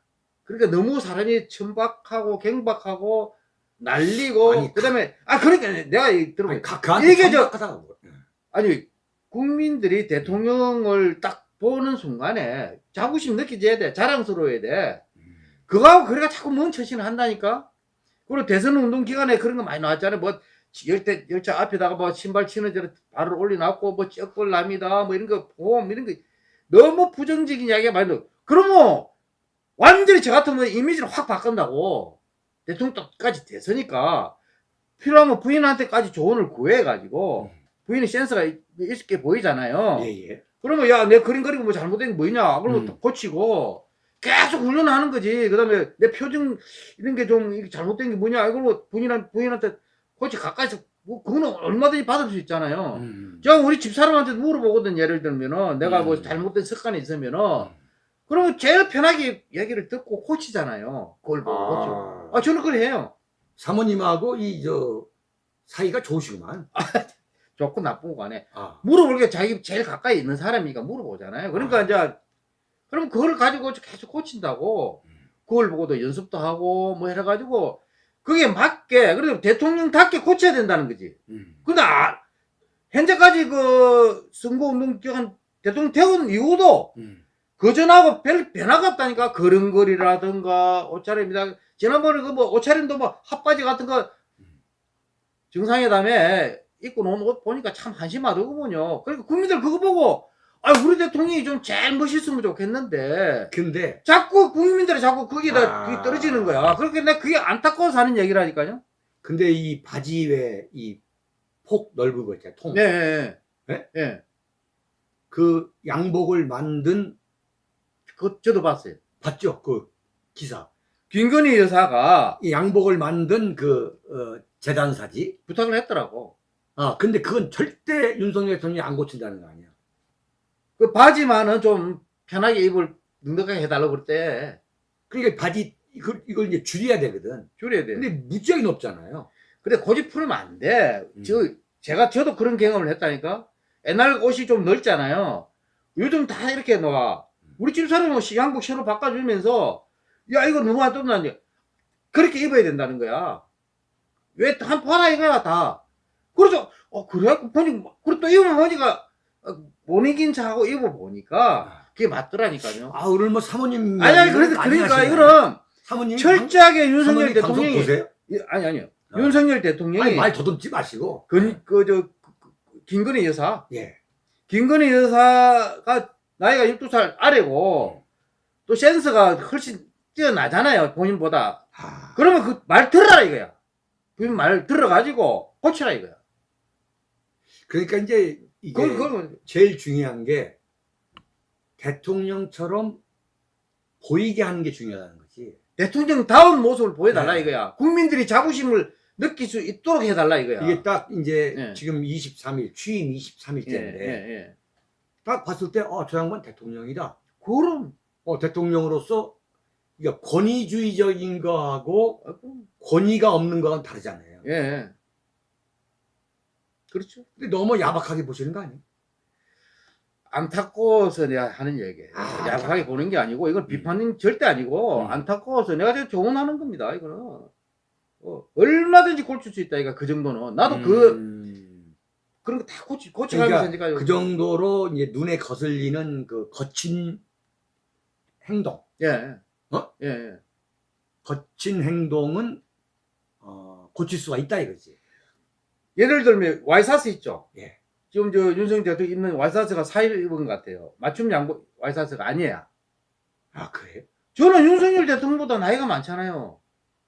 그러니까 너무 사람이 천박하고 갱박하고 날리고 아니, 그다음에 아 그러니까 내가 그한테 이게 저-. 예. 아니 국민들이 대통령을 딱 보는 순간에 자부심 느끼져야 돼. 자랑스러워야 돼. 음. 그거하고 그래가 자꾸 뭔 처신을 한다니까? 그리고 대선 운동 기간에 그런 거 많이 나왔잖아요. 뭐, 열대, 열차 앞에다가 뭐 신발 치는 대로 발을 올려놨고, 뭐, 쩍벌남이다, 뭐 이런 거, 보험, 이런 거, 너무 부정적인 이야기가 많이 나와. 그러면, 완전히 저 같으면 이미지를 확 바꾼다고. 대통령까지 됐으니까, 필요하면 부인한테까지 조언을 구해가지고, 부인이 센스가 있- 있게 보이잖아요. 예, 예. 그러면 야 내 그림 그리고 뭐 잘못된 게 뭐냐 그러면 음. 또 고치고 계속 훈련하는 거지 그 다음에 내 표정 이런 게 좀 잘못된 게 뭐냐 이걸 부인한, 부인한테 고치 가까이서 뭐 그거는 얼마든지 받을 수 있잖아요 음. 제가 우리 집사람한테도 물어보거든 예를 들면은 내가 뭐 음. 잘못된 습관이 있으면은 그러면 제일 편하게 얘기를 듣고 고치잖아요 그걸 보고 아, 아 저는 그래 해요 사모님하고 이 저 사이가 좋으시구만. 좋고 나쁘고 간에 아. 물어볼 게 자기 제일 가까이 있는 사람이니까 물어보잖아요. 그러니까 아. 이제 그럼 그걸 가지고 계속 고친다고 음. 그걸 보고도 연습도 하고 뭐 해가지고 그게 맞게 그래도 대통령답게 고쳐야 된다는 거지. 음. 근데 아, 현재까지 그 선거운동 기간 대통령 태운 이후도 음. 그전하고 별 변화가 없다니까 걸음걸이라든가 옷차림이다 지난번에 그 뭐 옷차림도 뭐 핫바지 같은 거 정상회담에 입고 놓은 옷 보니까 참 한심하더군요. 그러니까 국민들 그거 보고 아 우리 대통령이 좀 제일 멋있으면 좋겠는데 근데 자꾸 국민들이 자꾸 거기다 아. 떨어지는 거야. 그렇게 내가 그게 안타까워서 하는 얘기라니까요. 근데 이 바지 외 이 폭 넓은 거 있잖아요. 통. 네, 예, 네? 예. 예. 그 양복을 만든 그 저도 봤어요. 봤죠? 그 기사. 김건희 여사가 이 양복을 만든 그 어, 재단사지. 부탁을 했더라고. 아, 근데 그건 절대 윤석열 대통령이 안 고친다는 거 아니야. 그 바지만은 좀 편하게 입을 넉넉하게 해달라고 그랬대. 그러니까 바지 이걸, 이걸 이제 줄여야 되거든. 줄여야 돼. 근데 무지하게 높잖아요. 근데 고집 풀면 안 돼. 음. 저, 제가, 저도 그런 경험을 했다니까. 옛날 옷이 좀 넓잖아요. 요즘 다 이렇게 나와. 우리 집 사람은 시- 양복 새로 바꿔주면서, 야, 이거 너무 안 떴나니? 그렇게 입어야 된다는 거야. 왜, 한 봐라 이거야, 다. 그래서, 어, 그래? 보니, 그리고 또 입어보니까, 어, 못 이긴 차하고 입어보니까, 그게 맞더라니까요. 아, 오늘 뭐 사모님. 아니, 아니, 그래서, 그러니까. 이거는, 사모님. 철저하게 윤석열 대통령이, 보세요? 예, 아니, 아니요. 아. 윤석열 대통령이, 아니, 말 더듬지 마시고. 그, 그, 저, 김건희 여사. 예. 김건희 여사가 나이가 12살 아래고, 또 센스가 훨씬 뛰어나잖아요, 본인보다. 아, 그러면 그 말 들어라 이거야. 그 말 들어가지고 고치라 이거야. 그러니까 이제 이게 그걸, 제일 중요한 게 대통령처럼 보이게 하는 게 중요하다는 거지. 대통령다운 모습을 보여달라 네. 이거야. 국민들이 자부심을 느낄 수 있도록 해달라 이거야. 이게 딱 이제 예. 지금 23일, 취임 23일째인데 예, 예, 예. 딱 봤을 때, 어, 저 양반 대통령이다. 그럼, 어, 대통령으로서 그러니까 권위주의적인 거하고 권위가 없는 거랑 다르잖아요. 예. 그렇죠. 근데 너무 야박하게 보시는 거 아니에요? 안타까워서 내가 하는 얘기예요. 아, 야박하게 보는 게 아니고 이건 비판은 절대 아니고 음. 안타까워서 내가 제가 조언하는 겁니다. 이거는 어, 얼마든지 고칠 수 있다. 이거 그 정도는 나도 그 음, 그런 거 다 고치 고쳐가면서 그러니까 그 정도로 이제 눈에 거슬리는 그 거친 행동, 예. 어? 예, 예. 거친 행동은 어, 고칠 수가 있다 이거지. 예를 들면 와이사스 있죠. 예. 지금 저 윤석열 대통령 입는 와이사스가 4일 입은 것 같아요. 맞춤 양복 와이사스가 아니야. 아 그래? 저는 윤석열 대통령보다 나이가 많잖아요.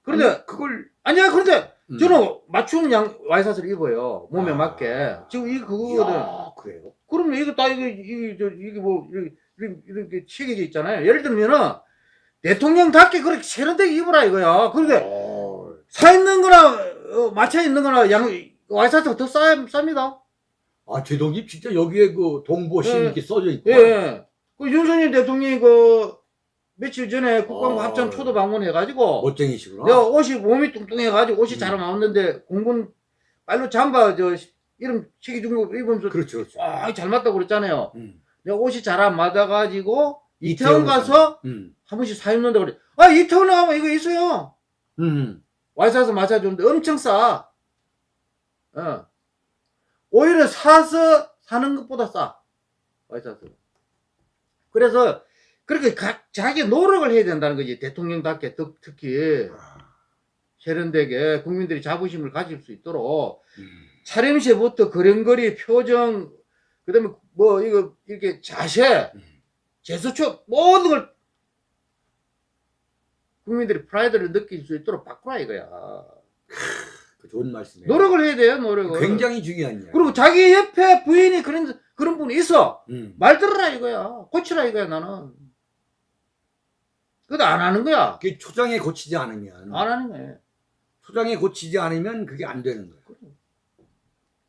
그런데 아니, 그걸 아니야 그런데 음. 저는 맞춤 양 와이사스를 입어요 몸에 아. 맞게 지금 이 그거거든 야, 그래요? 그러면 이거 다 이게 이게 저 이게 뭐 이렇게 이렇게, 이렇게 체계져 있잖아요 예를 들면은 대통령답게 그렇게 세련되게 입으라 이거야 그런데 어, 사 있는 거나 어, 맞춰 있는 거나 양 와이사스가 더 싸, 쌉니다 아 제동님 진짜 여기에 그 동보신 예. 이렇게 써져 있고. 예. 그 윤석열 대통령이 그 며칠 전에 국방부 어. 합참 초도 방문해가지고 멋쟁이시구나. 내가 옷이 몸이 뚱뚱해가지고 옷이 음. 잘 나왔는데 공군 빨로 잠바 저 이름 시기 중거 입으면서 그렇죠, 그렇죠. 아, 잘 맞다고 그랬잖아요. 음. 내가 옷이 잘 안 맞아가지고 이태원 이태원 가서 음. 한 번씩 사 입는다 그래. 아 이태원에 가면 이거 있어요. 음. 와이사서 맞아주는데 엄청 싸. 어. 오히려 사서 사는 것보다 싸. 와이사서. 그래서 그렇게 각 자기 노력을 해야 된다는 거지 대통령답게 특- 특히 아, 세련되게 국민들이 자부심을 가질 수 있도록 음. 차림새부터 걸음걸이 표정 그 다음에 뭐 이거 이렇게 자세 음. 제스처 모든 걸 국민들이 프라이드를 느낄 수 있도록 바꾸라 이거야 그 좋은 말씀이에요. 노력을 해야 돼요 노력을 굉장히 중요한 이야기. 그리고 자기 옆에 부인이 그런 그런 분이 있어 음. 말 들으라 이거야 고치라 이거야 나는 그것도 안 하는 거야 그게 초장에 고치지 않으면 안 하는 거야 초장에 고치지 않으면 그게 안 되는 거예요.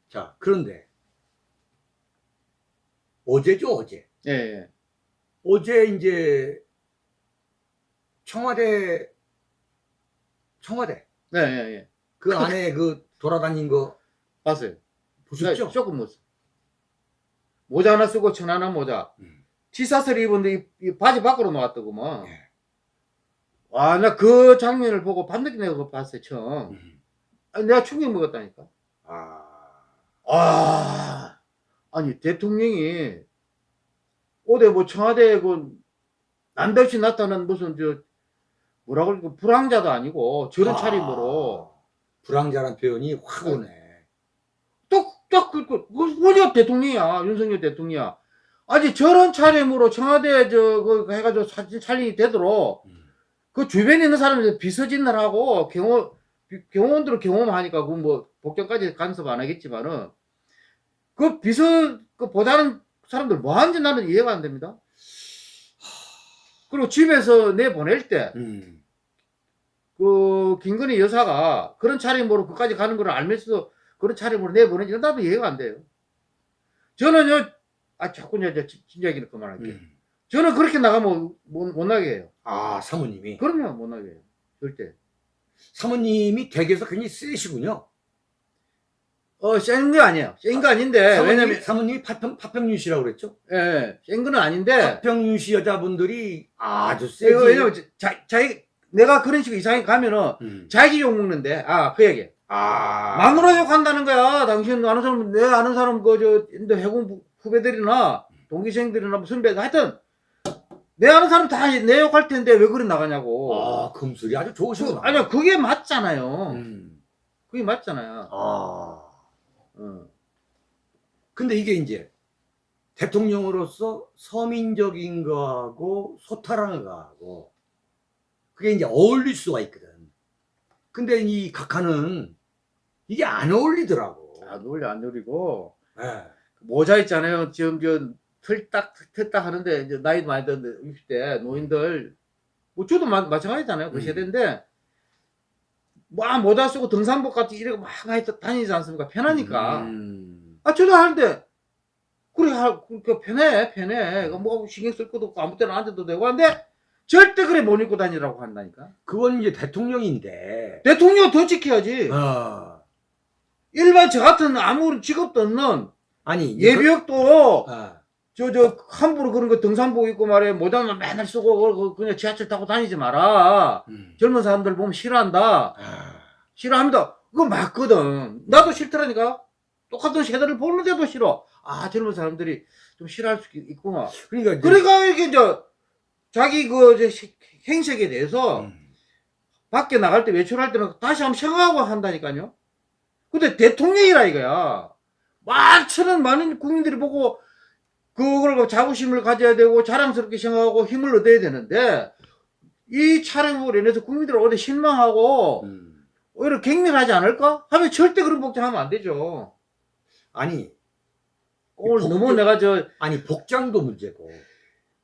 자, 그런데 어제죠, 어제. 예, 예. 어제 이제 청와대 청와대 네, 예, 예. 그 안에 그 돌아다닌 거 봤어요 보셨죠? 네, 조금 못 써. 모자 하나 쓰고 천하나 모자. 음. 티셔츠를 입었는데 이, 이 바지 밖으로 나왔더구먼. 예. 와, 나그 장면을 보고 밤늦게 내가 봤어요, 처음. 음. 아니, 내가 충격 먹었다니까. 아, 아, 아니, 대통령이 어디 뭐 청와대 그 난데없이 나타난 무슨 저, 뭐라고 그럴까, 불황자도 아니고 저런 아, 차림으로 불황자란 표현이 확 네. 오네. 똑딱 그, 그, 그, 뭐냐 대통령이야 윤석열 대통령이야 아니 저런 차림으로 청와대 저그 해가지고 사진 촬영이 되도록 음. 그 주변에 있는 사람들 비서진들 하고 경호 비- 경호원들을 경험하니까 그 뭐 복장까지 간섭 안 하겠지만은 그 비서 그 보다는 사람들 뭐 하는지 나는 이해가 안 됩니다 그리고 집에서 내 보낼 때 음. 그 김건희 여사가 그런 차림으로 그까지 가는 걸 알면서도 그런 차림으로 내보내지 나도 이해가 안 돼요. 저는요, 아 자꾸 이제 저 진- 진짜 얘기는 그만할게요. 음. 저는 그렇게 나가면 못, 못 나게 해요. 아, 사모님이. 그럼요, 못 나게 해요. 절대. 사모님이 댁에서 굉장히 세시군요. 어, 센거 아니에요. 센거 아닌데, 사모님, 왜냐면, 사모님이 파평, 파평윤 씨라고 그랬죠? 예, 센 거는 아닌데, 파평윤 씨 여자분들이 아주 세지. 이거 왜냐면, 자, 자기, 내가 그런 식으로 이상하게 가면은, 음. 자기 욕 먹는데, 아, 그 얘기. 아. 마누라 욕한다는 거야. 당신 아는 사람, 내 아는 사람, 그, 저, 인도 해군 부- 후배들이나, 동기생들이나, 뭐 선배들, 하여튼, 내 아는 사람 다 내 욕할 텐데 왜 그리 나가냐고. 아, 금술이 아주 그, 좋으시구나. 아니야, 그게 맞잖아요. 음. 그게 맞잖아요. 아. 어. 근데 이게 이제 대통령으로서 서민적인 거하고 소탈한 거하고 그게 이제 어울릴 수가 있거든. 근데 이 각하는 이게 안 어울리더라고. 안 놀려, 안 놀리고. 예. 모자 있잖아요. 지금 저, 틀딱, 틀딱 하는데, 이제 나이 많이 드는데, 60대 노인들, 뭐, 저도 마, 마찬가지잖아요. 그 음. 세대인데, 막 모자 쓰고 등산복 같은 이렇게 막 다니지 않습니까? 편하니까. 음. 아, 저도 하는데, 그래, 하, 그, 편해, 편해. 뭐 신경 쓸 것도 없고 아무 때나 앉아도 되고 한데, 절대 그래 못 입고 다니라고 한다니까. 그건 이제 대통령인데. 대통령 더 지켜야지. 어. 일반 저 같은 아무런 직업도 없는 아니 예비역도 그, 어. 저, 저, 함부로 그런 거 등산복 입고 말해, 모자만 맨날 쓰고, 그- 그- 그냥 지하철 타고 다니지 마라. 음. 젊은 사람들 보면 싫어한다. 아. 싫어합니다. 그거 맞거든. 나도 싫더라니까. 똑같은 세대를 보는데도 싫어. 아, 젊은 사람들이 좀 싫어할 수 있구나. 그러니까 이제 그러니까 이렇게 이제 자기 그 행색에 대해서 음. 밖에 나갈 때 외출할 때는 다시 한번 생각하고 한다니까요. 근데 대통령이라 이거야. 많은 많은 국민들이 보고 그걸 뭐 자부심을 가져야 되고 자랑스럽게 생각하고 힘을 얻어야 되는데 이 촬영으로 인해서 국민들 어디 실망하고 음. 오히려 갱년하지 않을까? 하면 절대 그런 복장하면 안 되죠. 아니 오늘 복- 너무 내가 저 아니 복장도 문제고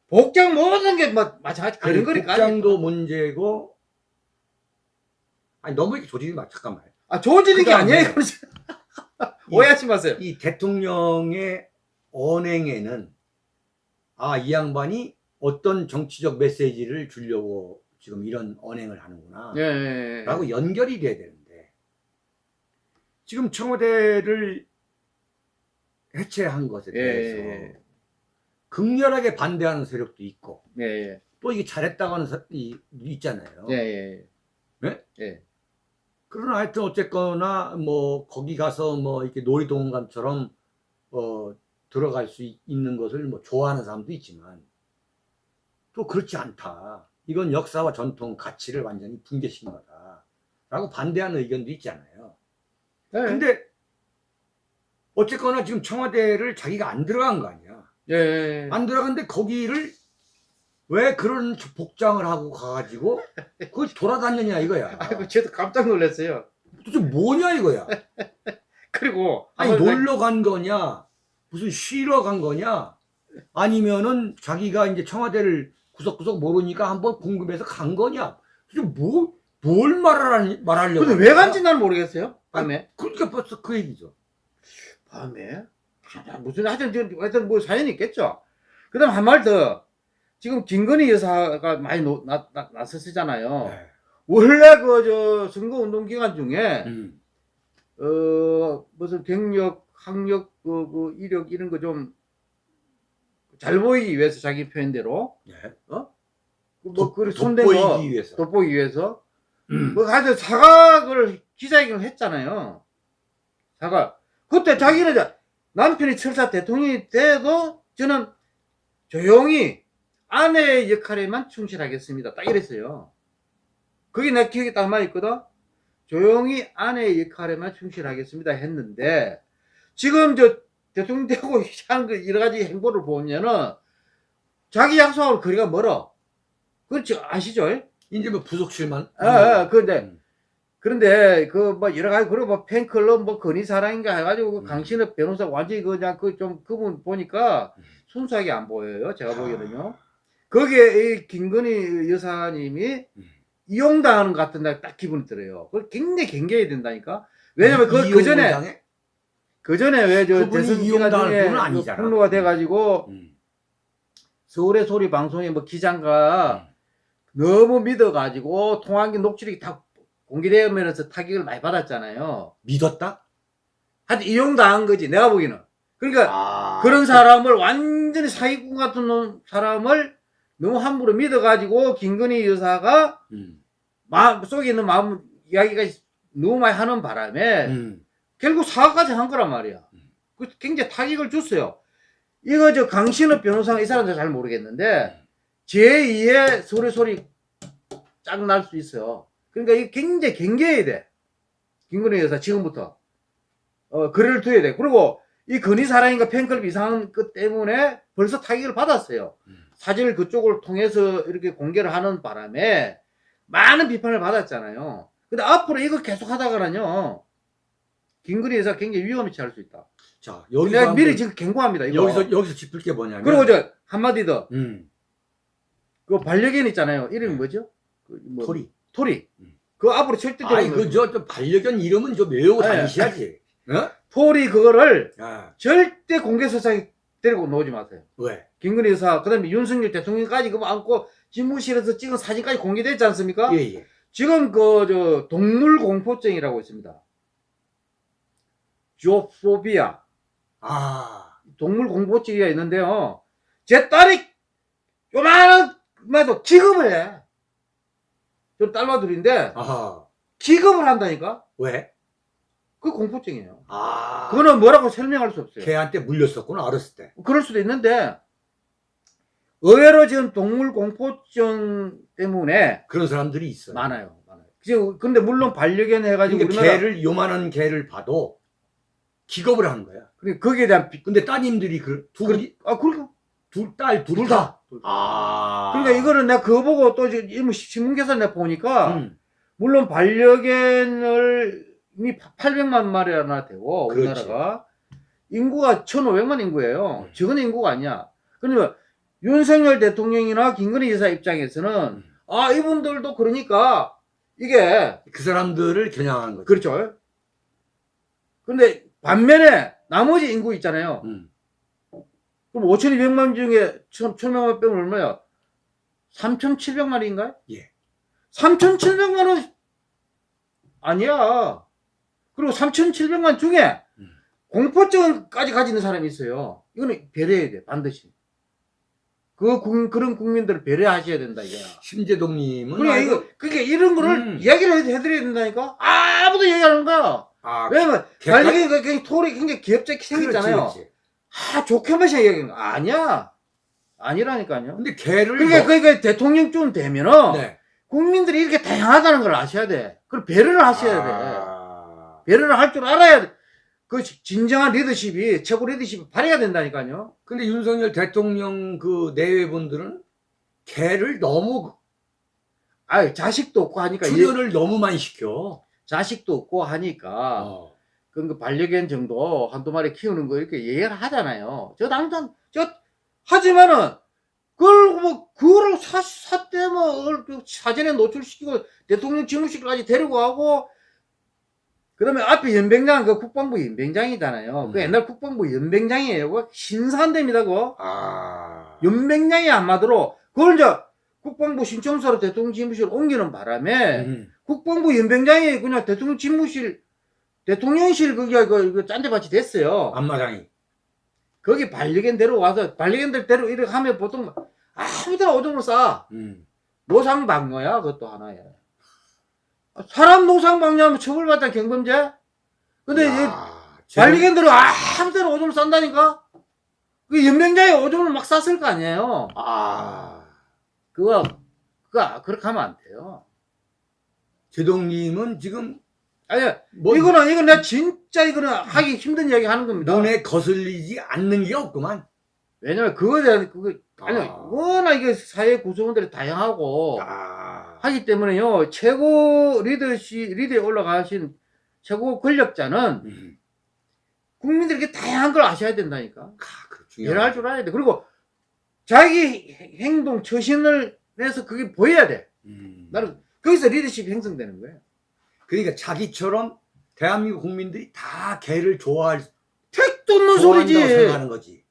복장 모든 게 뭐 마찬가지 아니, 그런 거니까. 복장도 문제고 아니 너무 이렇게 조직이 막 잠깐만 아 좋아지는 게 아니에요. [LAUGHS] 이- 오해하지 마세요. 이 대통령의 언행에는 아 이 양반이 어떤 정치적 메시지를 주려고 지금 이런 언행을 하는구나 예, 예, 예. 라고 연결이 돼야 되는데 지금 청와대를 해체한 것에 예, 대해서 예, 극렬하게 반대하는 세력도 있고 예, 예, 또 이게 잘했다고 하는 사람이 있잖아요. 예, 예, 네? 예. 그러나 하여튼 어쨌거나 뭐 거기 가서 뭐 이렇게 놀이동산처럼 어 들어갈 수 있- 있는 것을 뭐 좋아하는 사람도 있지만 또 그렇지 않다. 이건 역사와 전통 가치를 완전히 붕괴시킨 거다 라고 반대하는 의견도 있잖아요. 예. 근데 어쨌거나 지금 청와대를 자기가 안 들어간 거 아니야. 예, 예. 안 들어갔는데 거기를 왜 그런 복장을 하고 가가지고 그걸 돌아다녔냐 이거야. [LAUGHS] 아이고 저도 깜짝 놀랐어요. 도대체 뭐냐 이거야. [LAUGHS] 그리고 아니 놀러 간 거냐 무슨 쉬러 간 거냐 아니면은 자기가 이제 청와대를 구석구석 모르니까 한번 궁금해서 간 거냐 도대체 뭐, 뭘 말하려, 말하려고 근데 왜? 간지 난 모르겠어요. 밤에. 그러니까 벌써 그 얘기죠 밤에? 아, 무슨 하여튼 저- 하여튼 뭐 사연이 있겠죠. 그다음 한 말 더. 지금 김건희 여사가 많이 노, 나, 나, 나섰잖아요. 네. 원래 그 저 선거 운동 기간 중에 음. 어 무슨 경력, 학력, 그, 그 이력 이런 거 좀 잘 보이기 위해서 자기 표현대로 네. 뭐 그걸 손댄 돋보이기 거 위해서 돋보이기 위해서 음. 뭐 하여튼 사과를 기자회견을 했잖아요. 사과. 그때 자기는 남편이 철사 대통령이 돼도 저는 조용히 아내의 역할에만 충실하겠습니다. 딱 이랬어요. 그게 내 기억에 딱 남아있거든. 조용히 아내의 역할에만 충실하겠습니다 했는데 지금 저 대통령 되고 하는 그 여러 가지 행보를 보면은 자기 약속하고 거리가 멀어. 그렇지 아시죠? 이제 뭐 부속실만 아, 아, 그런데 음. 그런데 그 뭐 여러 가지 그리고 뭐 팬클럽 뭐 건의사랑인가 해가지고 그 음. 강신업 변호사 완전히 그냥 그 좀 그분 보니까 음. 순수하게 안 보여요 제가 아. 보기에는요 거기에 이 김건희 여사님이 음. 이용당하는 것 같은 딱 기분이 들어요 그걸 굉장히 경계해야 된다니까 왜냐면 그, 그 이용을 전에? 그 전에 왜 저 대선 기간 중에 그. 폭로가 돼가지고 음. 서울의 소리 방송의 뭐 기장가 너무 믿어가지고 통화기 녹취록이 다 공개되면서 타격을 많이 받았잖아요. 믿었다? 하여튼 이용당한 거지 내가 보기에는. 그러니까 아. 그런 사람을 완전히 사기꾼 같은 놈- 사람을 너무 함부로 믿어가지고 김건희 여사가 음. 마음 속에 있는 마음 이야기가 너무 많이 하는 바람에 음. 결국 사과까지 한 거란 말이야. 그 굉장히 타격을 줬어요. 이거 저 강신업 변호사가 이 사람들 잘 모르겠는데 제2의 소리 소리 짝 날 수 있어요. 그러니까 이게 굉장히 경계해야 돼. 김건희 여사 지금부터 어 거리를 두어야 돼. 그리고 이 건희 사랑인가 팬클럽 이상한 것 때문에 벌써 타격을 받았어요. 음. 사진을 그쪽을 통해서 이렇게 공개를 하는 바람에 많은 비판을 받았잖아요. 근데 앞으로 이거 계속 하다가는요. 김건희 여사 굉장히 위험에 처할 수 있다. 자 여기서 미리 지금 경고합니다. 이거. 여기서 여기서 짚을 게 뭐냐면 그리고 저 한마디 더. 음. 그 반려견 있잖아요. 이름이 네. 뭐죠? 그 뭐- 토리 토리. 음. 그 앞으로 절대 아이 데리고 그저 저 반려견 이름은 좀 외우고 네. 다니셔야지 [LAUGHS] 어? 토리 그거를 아, 절대 공개 서상에 데리고 놓지 마세요. 왜? 김건희 여사, 그 다음에 윤석열 대통령까지 그거 안고 집무실에서 찍은 사진까지 공개됐지 않습니까? 예 예 지금 그, 저, 동물 공포증이라고 있습니다. 조포비아. 아 동물 공포증이 있는데요. 제 딸이 요만한, 말도 기겁을 해. 저 딸마들인데, 아하 기겁을 한다니까? 왜? 그 공포증이에요. 아 그거는 뭐라고 설명할 수 없어요. 걔한테 물렸었구나 어렸을 때 그럴 수도 있는데, 의외로 지금 동물 공포증 때문에 그런 사람들이 있어요 많아요. 많아요. 지금, 근데 물론 반려견 해가지고 그러니까 우리나라 개를 요만한 개를 봐도 기겁을 하는 거야. 그래 거기에 대한 비, 근데 따님들이 그 둘이 아 그러니까 둘 딸 둘둘 다. 다. 아. 그러니까 이거는 내가 그거 보고 또 신문 기사 내가 보니까 음. 물론 반려견을 이미 800만 마리나 되고 그렇지. 우리나라가 인구가 1,500만 인구예요. 음. 적은 인구가 아니야. 그러면 윤석열 대통령이나 김건희 여사 입장에서는 음. 아 이분들도 그러니까 이게 그 사람들을 겨냥한 거죠. 그렇죠. 근데 반면에 나머지 인구 있잖아요. 음. 그럼 5,200만 중에 1,000만 빼면 얼마야? 3,700마리인가요? 예. 3,700만원 아니야. 그리고 3,700만 중에 음. 공포증까지 가지는 사람이 있어요. 이거는 배려해야 돼, 반드시. 그 국- 그런 국민들을 배려하셔야 된다, 이거야. 심재동님은 그러니까 아이고, 이거, 그러니까 이런 거를 음. 이야기를 해- 해드려야 된다니까? 아무도 얘기 안 하는 거야. 아, 왜냐면, 개가- 관리가 그냥 톨이 굉장히 귀엽게 생겼잖아요. 그렇지, 그렇지. 아, 좋게만 얘기하는 거 아니야. 아니라니까요. 근데 개를 그러니까, 너- 그러니까 대통령쯤 되면은, 네. 국민들이 이렇게 다양하다는 걸 아셔야 돼. 그걸 배려를 하셔야 돼. 아. 배려를 할 줄 알아야 돼. 그 지- 진정한 리더십이, 최고 리더십이 발휘가 된다니까요. 근데 윤석열 대통령 그 내외분들은 개를 너무 아 자식도 없고 하니까, 이- 출연을 너무 많이 시켜. 자식도 없고 하니까, 어. 그, 그 반려견 정도 한두 마리 키우는 거 이렇게 얘기를 하잖아요. 저 당장, 저, 하지만은, 그걸 뭐, 그거를 사, 사때 뭐, 어, 그 사전에 노출시키고 대통령 집무실까지 데리고 가고, 그 다음에 앞에 연병장, 그 국방부 연병장이잖아요. 그 음. 옛날 국방부 연병장이에요. 그거 신사한답니다, 그거. 아. 연병장이 아마도로, 그걸 이제 국방부 신청서로 대통령 집무실 옮기는 바람에, 음. 국방부 연병장이 그냥 대통령 집무실, 대통령실 그게 그, 그 짠데밭이 됐어요. 앞마당이. 거기 반려견 데려와서, 반려견들 데려, 이렇게 하면 보통 아무 데나 오줌을 싸. 음. 노상방뇨야, 그것도 하나야. 사람 노상방뇨하면 처벌받다 경범죄? 근데 이 야, 반려견들은 아무 데나 오줌을 싼다니까? 그 연병장에 오줌을 막 쌌을 거 아니에요. 아. 그거, 그거, 그렇게 하면 안 돼요. 제동님은 지금 아니, 뭐 이거는, 이건 내가 진짜 이거는 하기 힘든 이야기 하는 겁니다. 눈에 거슬리지 않는 게 없구만. 왜냐면 그거에 대한, 그거, 아니, 아. 워낙 이게 사회 구성원들이 다양하고 아. 하기 때문에요, 최고 리더시, 리더에 올라가신 최고 권력자는 음. 국민들에게 다양한 걸 아셔야 된다니까. 아, 중요한. 줄 알아야 돼. 그리고 자기 행- 행동, 처신을 해서 그게 보여야 돼. 음. 나는 거기서 리더십이 형성되는 거예요. 그러니까 자기처럼 대한민국 국민들이 다 개를 좋아할 택도 없는 소리지. 생각하는 거지.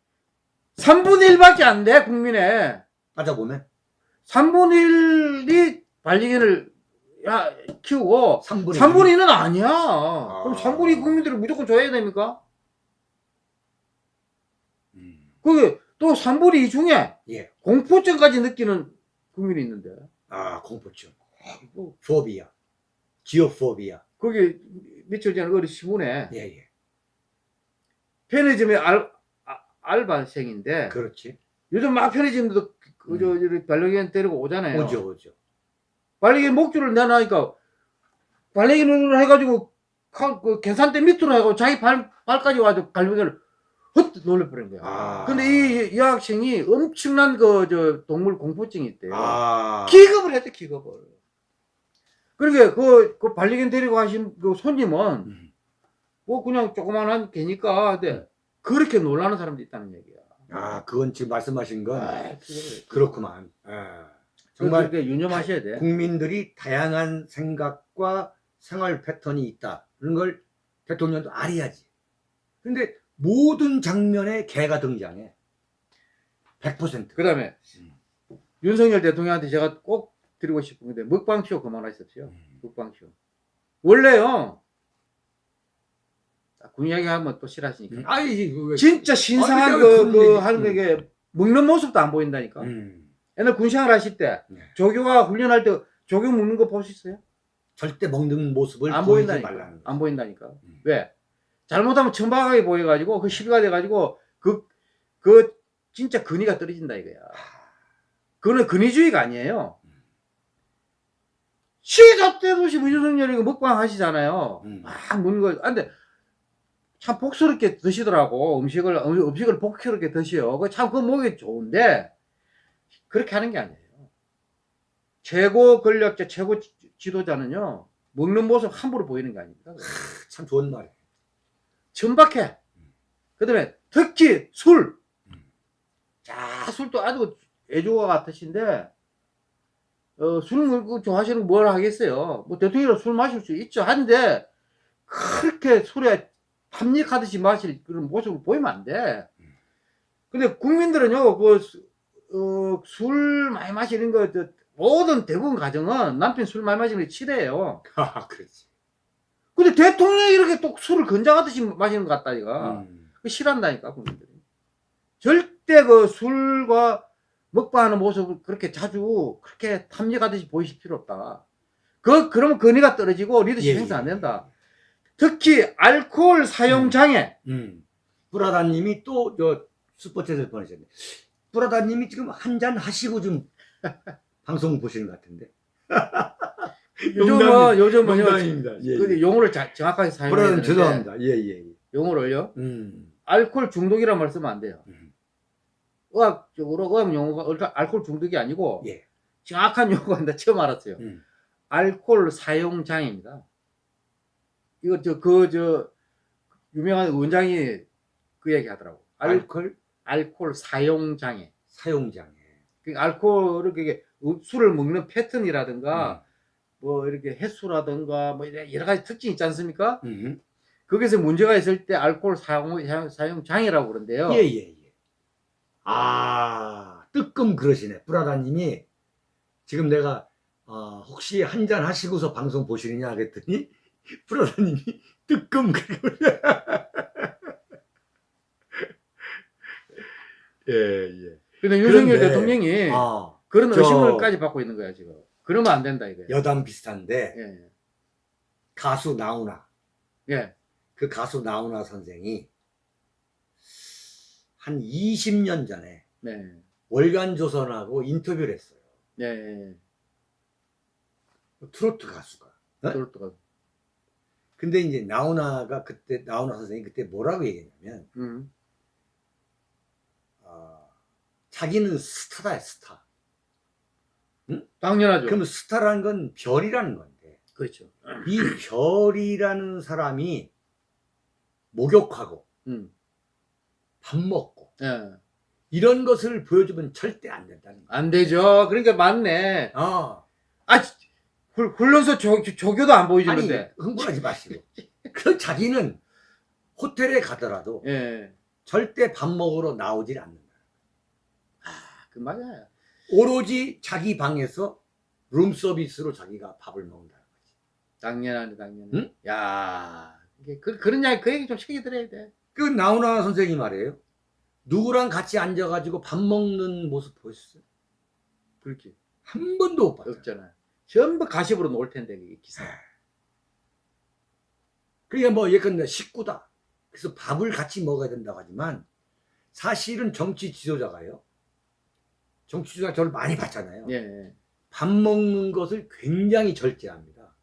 3분의 1밖에 안 돼, 국민의. 따져보면 3분의 1이 반려견을 야, 키우고 3분의 3분의 1은 아니야. 그럼 3분의 2 국민들이 무조건 줘야 됩니까? 음. 그게 또 3분의 2 중에 예. 공포증까지 느끼는 국민이 있는데. 아, 공포증. 뭐 포비아. 지오포비아. 거기 며칠 전에 어디 신문에 예, 예. 편의점의 알, 아, 알바생인데 그렇지. 요즘 막 편의점도 그, 저, 저, 반려견 데리고 오잖아요. 오죠, 오죠. 반려견 목줄을 내놔니까 반려견을 해가지고 카- 그 계산대 밑으로 해가지고 자기 발, 발까지 와서 반려견을 헛 놀려버린 거야. 아. 근데 이, 이 학생이 엄청난 그, 저, 동물 공포증이 있대요. 아. 기겁을 했대, 기겁을. 그러게, 그, 그 반려견 데리고 가신 그 손님은, 음. 뭐 그냥 조그만한 개니까, 근데 그렇게 놀라는 사람도 있다는 얘기야. 아, 그건 지금 말씀하신 건 아. 그렇구만. 예. 정말 유념하셔야 돼. 국민들이 다양한 생각과 생활 패턴이 있다. 그런 걸 대통령도 알아야지. 근데 모든 장면에 개가 등장해. 100%. 그 다음에, 윤석열 대통령한테 제가 꼭 드리고 싶은 건데, 먹방쇼 그만하셨어요. 음. 먹방쇼. 원래요, 아, 군 이야기 하면 또 싫어하시니까. 음. 그 왜- 진짜 신성한 아니, 그, 그, 얘기- 하는 음. 게, 먹는 모습도 안 보인다니까. 음. 옛날 군생활 하실 때, 네. 조교가 훈련할 때, 조교 먹는 거 보셨어요? 절대 먹는 모습을 안 보인다니까. 말라는 거. 안 보인다니까. 음. 왜? 잘못하면 천박하게 보여가지고, 그 시비가 돼가지고, 그, 그, 진짜 근위가 떨어진다 이거야. 그거는 근위주의가 아니에요. 없이 문준석열이 먹방 하시잖아요. 음. 막 먹는 거. 아, 근데, 참 복스럽게 드시더라고 음식을 음- 음식을 복스럽게 드셔. 그참그 목이 좋은데 그렇게 하는 게 아니에요. 최고 권력자, 최고 지- 지도자는요 먹는 모습 함부로 보이는 게 아닙니다. 참 좋은 말이에요. 천박해. 그다음에 특히 술. 음. 자 술도 아주 애조가 같으신데 어, 술 먹고 좋아하시는 걸뭘 하겠어요. 뭐 대통령이 술 마실 수 있죠. 한데 그렇게 술에 탐닉하듯이 마실 그런 모습을 보이면 안 돼. 근데 국민들은요, 그, 수- 어, 술 많이 마시는 거, 저, 모든 대부분 가정은 남편 술 많이 마시는 게 치대요. [LAUGHS] 아, 그렇지. 근데 대통령이 이렇게 또 술을 건장하듯이 마시는 것 같다, 이거. 음. 그 싫어한다니까, 국민들이. 절대 그 술과 먹방하는 모습을 그렇게 자주 그렇게 탐닉하듯이 보이실 필요 없다. 그, 그러면 건의가 떨어지고 리더십 예, 행사 안 예. 된다. 특히 알코올 사용 장애. 음. 브라다님이 또 저 스포츠에서 보내셨네. 브라다님이 지금 한 잔 하시고 좀 [LAUGHS] 방송 보시는 것 같은데. [LAUGHS] 요즘은, 뭐, 요즘은, 요, 농담입니다. 예, 그 예. 용어를 자- 정확하게 사용해야 브라다님 되는데 죄송합니다. 예, 예, 예. 용어를요. 음. 알코올 중독이라는 말 쓰면 안 돼요. 음. 의학적으로 의학 용어가 그러니까 알코올 중독이 아니고 예. 정확한 용어가 나 처음 알았어요. 음. 알코올 사용 장애입니다. 이거 저 그 저 유명한 원장이 그 얘기 하더라고. 알, 알코올 알코올 사용 장애. 사용 장애. 그 알코올을 그게 음, 술을 먹는 패턴이라든가 뭐 이렇게 횟수라든가 뭐 여러 가지 특징이 있지 않습니까? 음. 거기서 문제가 있을 때 알코올 사용, 사용- 사용 장애라고 그러는데요. 예, 예, 예. 아, 뜨끔 그러시네. 브라다님이 지금 내가 어, 혹시 한 잔 하시고서 방송 보시느냐 그랬더니 [LAUGHS] 브라다님이 뜨끔 그러고 [LAUGHS] 예, 예. 근데 윤석열 대통령이 아, 그런 저- 의심을까지 받고 있는 거야 지금. 그러면 안 된다 이거야. 여담 비슷한데 예, 가수 나훈아 예, 그 가수 나훈아 선생이 한 20년 전에 네, 월간 조선하고 인터뷰를 했어요. 예, 예. 트로트 가수가. 어? 그렇더라. 근데 이제 나훈아가 그때 나훈아 선생이 그때 뭐라고 얘기했냐면 음, 어, 자기는 스타다 스타. 당연하죠. 그러면 스타라는 건 별이라는 건데 그렇죠. 이 별이라는 사람이 목욕하고 음, 밥 먹고 예, 이런 것을 보여주면 절대 안 된다는 거야. 안 되죠. 그러니까 맞네. 아, 아, 굴- 굴러서 조, 조교도 안 아니 보여주는데. 흥분하지 마시고. 그 자기는 호텔에 가더라도 예, 절대 밥 먹으러 나오질 않는다. 그 맞아요. 오로지 자기 방에서 룸 서비스로 자기가 밥을 먹는다. 당연하네, 당연해. 응? 야, 그 그런 이야기 그 얘기 좀 시켜 드려야 돼. 그 나훈아 선생이 말이에요. 누구랑 같이 앉아가지고 밥 먹는 모습 보였어요? 그렇지. 한 번도 못 봤어요. 없잖아요. 전부 가십으로 놓을 텐데 이게 기사. 그러니까 뭐 예컨대 식구다. 그래서 밥을 같이 먹어야 된다고 하지만 사실은 정치 지도자가요. 정치 지도자 저를 많이 봤잖아요. 예, 예. 밥 먹는 것을 굉장히 절제합니다.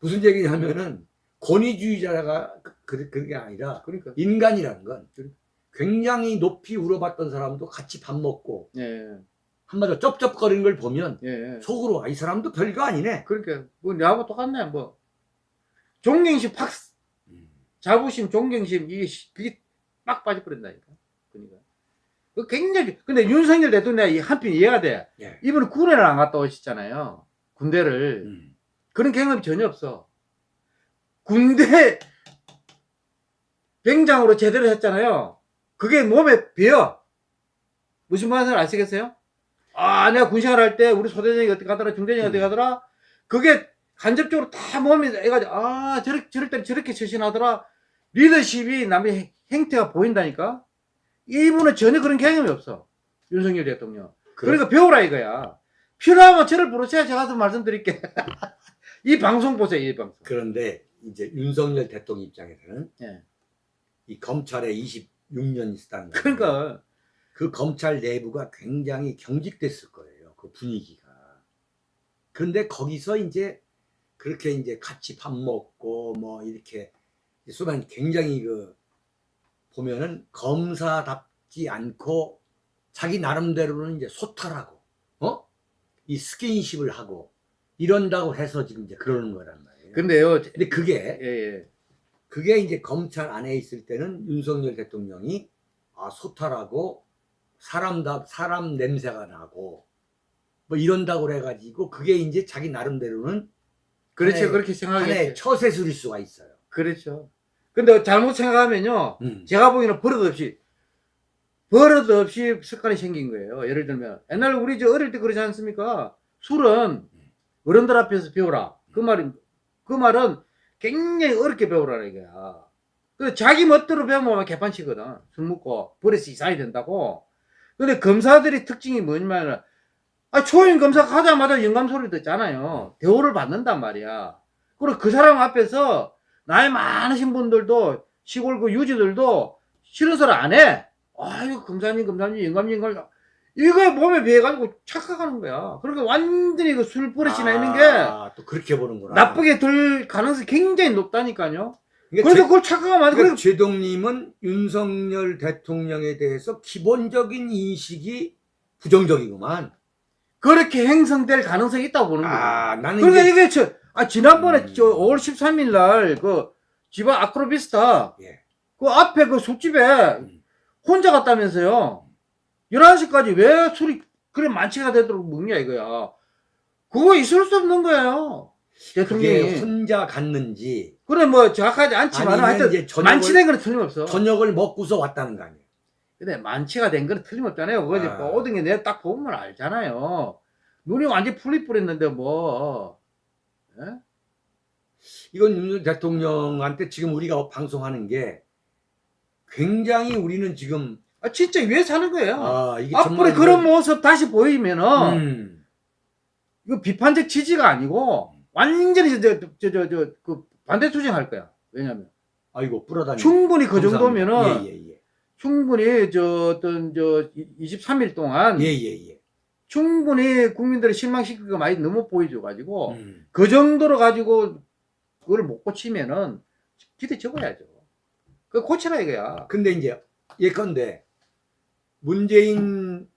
무슨 얘기냐면은 권위주의자가 그- 그, 그게 아니라 그러니까. 인간이라는 건 굉장히 높이 우러봤던 사람도 같이 밥 먹고 예, 한마디로 쩝쩝거리는 걸 보면 예, 예. 속으로 아, 이 사람도 별거 아니네. 그러니까 뭐 내하고 똑같네 뭐. 존경심 팍 자부심, 존경심 이게 시- 그게 빡 빠져버린다니까. 그러니까. 그 굉장히 근데 윤석열 대통령이 한편 이해가 돼. 예. 이분은 군에를 안 갔다 오셨잖아요. 군대를 음. 그런 경험이 전혀 없어. 군대 [LAUGHS] 병장으로 제대로 했잖아요. 그게 몸에 배어. 무슨 말인지 아시겠어요? 아, 내가 군생활 할 때 우리 소대장이 어떻게 가더라, 중대장이 어떻게 음. 가더라? 그게 간접적으로 다 몸에 해가지고, 아, 저렇게, 저럴 때 저렇게 처신하더라. 리더십이 남의 행태가 보인다니까? 이분은 전혀 그런 개념이 없어. 윤석열 대통령. 그래. 그러니까 배우라 이거야. 필요하면 저를 부르세요. 제가 좀 말씀드릴게. [LAUGHS] 이 방송 보세요, 이 방송. 그런데 이제 윤석열 대통령 입장에서는 네. 이 검찰의 20 6년 있었다는 거예요. 그러니까 그 검찰 내부가 굉장히 경직됐을 거예요. 그 분위기가. 그런데 거기서 이제 그렇게 이제 같이 밥 먹고 뭐 이렇게 수반 굉장히 그 보면은 검사답지 않고 자기 나름대로는 이제 소탈하고 어? 이 스킨십을 하고 이런다고 해서 지금 이제 그러는 거란 말이에요. 근데요. 근데 그게 예, 예. 그게 이제 검찰 안에 있을 때는 윤석열 대통령이 아 소탈하고 사람다 사람 냄새가 나고 뭐 이런다고 그래가지고 그게 이제 자기 나름대로는 그렇죠. 그렇게 생각하겠죠. 처세술일 수가 있어요. 그렇죠. 근데 잘못 생각하면요, 음. 제가 보기에는 버릇없이, 버릇없이 습관이 생긴 거예요. 예를 들면, 옛날 우리 저 어릴 때 그러지 않습니까? 술은 어른들 앞에서 배우라. 그 말이, 그 말은 굉장히 어렵게 배우라는 거야. 그 자기 멋대로 배우면 개판치거든. 술 먹고 버릇이 이상이 된다고. 근데 검사들의 특징이 뭐냐면, 아, 초임 검사 가자마자 영감 소리 듣잖아요. 대우를 받는단 말이야. 그리고 그 사람 앞에서 나이 많으신 분들도 시골 그 유지들도 싫은 소리 안 해. 아유, 검사님, 검사님, 영감님, 영감 이거 몸에 배해가지고 착각하는 거야. 그러니까 완전히 그 술 버릇이 나 있는 게 아, 또 그렇게 보는구나. 나쁘게 들 가능성이 굉장히 높다니까요. 그러니까 그래서 제- 그걸 착각하면 안 돼. 그러니까 제동님은 윤석열 대통령에 대해서 기본적인 인식이 부정적이구만. 그렇게 행성될 가능성이 있다고 보는 거예요. 아, 나는 그러니까 이제, 이게 저, 아, 지난번에 음. 저 5월 13일 날 그 지방 아크로비스타 예. 그 앞에 그 술집에 음. 혼자 갔다면서요. 11시까지 왜 술이 그래 만취가 되도록 먹냐 이거야. 그거 있을 수 없는 거예요. 그게 대통령이. 혼자 갔는지 그래 뭐 정확하지 않지만 하여튼 이제 저녁을- 만취된 거는 틀림없어. 저녁을 먹고서 왔다는 거 아니에요. 근데 만취가 된 거는 틀림없잖아요. 그거 이제 아. 모든 게 내가 딱 보면 알잖아요. 눈이 완전히 풀리 뿌렸는데 뭐. 예? 이건 윤석열 대통령한테 지금 우리가 방송하는 게 굉장히 우리는 지금 아, 진짜 왜 사는 거예요? 아 앞으로 정말 그런 모습 다시 보이면은 음, 이거 비판적 취지가 아니고 완전히 저저저그 반대 투쟁할 거야. 왜냐면 아이고 뿌려다니. 충분히 그 정도면은 예 예 예 충분히 저 어떤 저 23일 동안 예예예. 충분히 국민들을 실망시킬 거 많이 너무 보여줘 가지고 음. 그 정도로 가지고 그걸 못 고치면은 기대 적어야죠. 그 고치라 이거야. 근데 이제 예컨대 문재인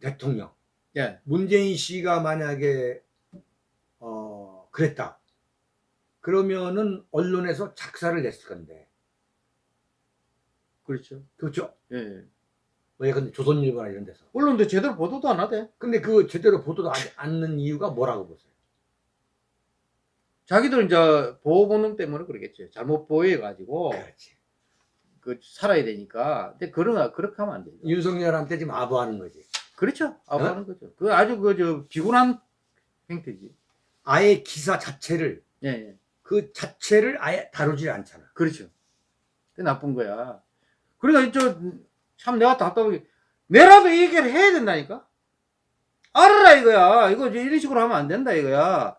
대통령, 예. 문재인 씨가 만약에 어 그랬다. 그러면은 언론에서 작사를 냈을 건데, 그렇죠. 그렇죠? 예. 뭐 예컨대 조선일보나 이런 데서. 언론도 제대로 보도도 안 하대. 근데 그 제대로 보도도 하지 않는 이유가 뭐라고 보세요? 자기들 이제 보호 본능 때문에 그러겠지. 잘못 보여 가지고 그렇지. 그 살아야 되니까. 근데 그런 그렇게 하면 안 되죠. 윤석열한테 지금 아부하는 거지. 그렇죠. 아부하는 거죠. 그 아주 그 저 비굴한 행태지. 아예 기사 자체를 예, 예. 그 자체를 아예 다루질 않잖아. 그렇죠. 그 나쁜 거야. 그러니까 저참 내가 답답하게 내라도 이 얘기를 해야 된다니까. 알아라 이거야. 이거 이런 식으로 하면 안 된다 이거야.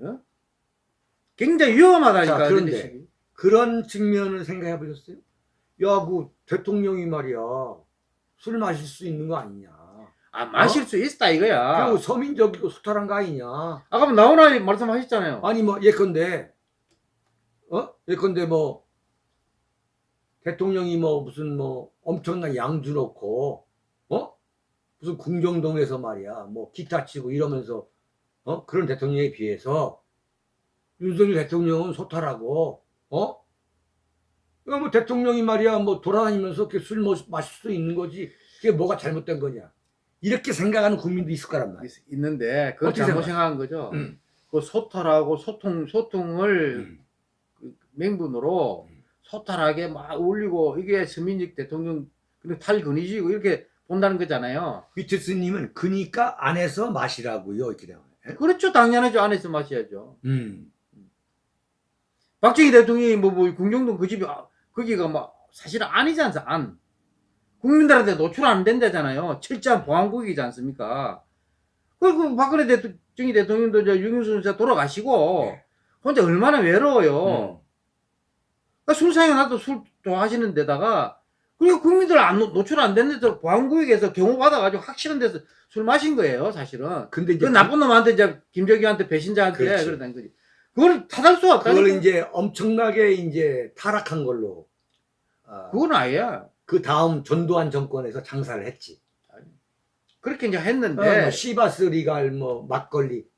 어? 굉장히 위험하다니까. 자, 그런데. 그런 측면을 생각해 보셨어요? 야, 그 대통령이 말이야 술 마실 수 있는 거 아니냐? 아 마실 수 있다 이거야. 그리고 서민적이고 소탈한 거 아니냐? 아까 뭐 나오나 말씀하셨잖아요. 아니 뭐 예컨대 어 예컨대 뭐 대통령이 뭐 무슨 뭐 엄청난 양주 놓고 어 무슨 궁정동에서 말이야 뭐 기타 치고 이러면서 어 그런 대통령에 비해서 윤석열 대통령은 소탈하고 어? 뭐 대통령이 말이야 뭐 돌아다니면서 이렇게 술 마- 마실 수 있는 거지 그게 뭐가 잘못된 거냐 이렇게 생각하는 국민도 있을 거란 말이야. 있- 있는데 그걸 잘못? 생각한 거죠. 음. 그 소탈하고 소통 소통을 음. 그 맹분으로 음. 소탈하게 막 올리고 이게 서민직 대통령 그리고 탈근이지고 이렇게 본다는 거잖아요. 위트스님은 그니까 안에서 마시라고요 이렇게 되면. 그렇죠. 당연하죠. 안에서 마셔야죠. 음. 박정희 대통령이 뭐, 뭐, 궁정동 그 집이, 아, 거기가 막, 사실은 아니지 않습니까? 안. 국민들한테 노출 안 된다잖아요. 철저한 보안국이지 않습니까? 그리고 박근혜 대통령이 대통령도 저 윤영순 씨 돌아가시고, 네. 혼자 얼마나 외로워요. 음. 그러니까 술 사용하도 술 좋아하시는 데다가, 그리고 국민들 안, 노- 노출 안 되는 데서 보안구역에서 경호 받아가지고 확실한 데서 술 마신 거예요, 사실은. 근데 그 이제 나쁜 놈한테 이제 김정희한테 배신자한테. 그러다는 거지. 그걸 탓할 수 없다. 그걸 이제 엄청나게 이제 타락한 걸로 아, 그건 아니야. 그 다음 전두환 정권에서 장사를 했지. 그렇게 이제 어, 했는데 뭐 시바스 리갈 뭐 막걸리.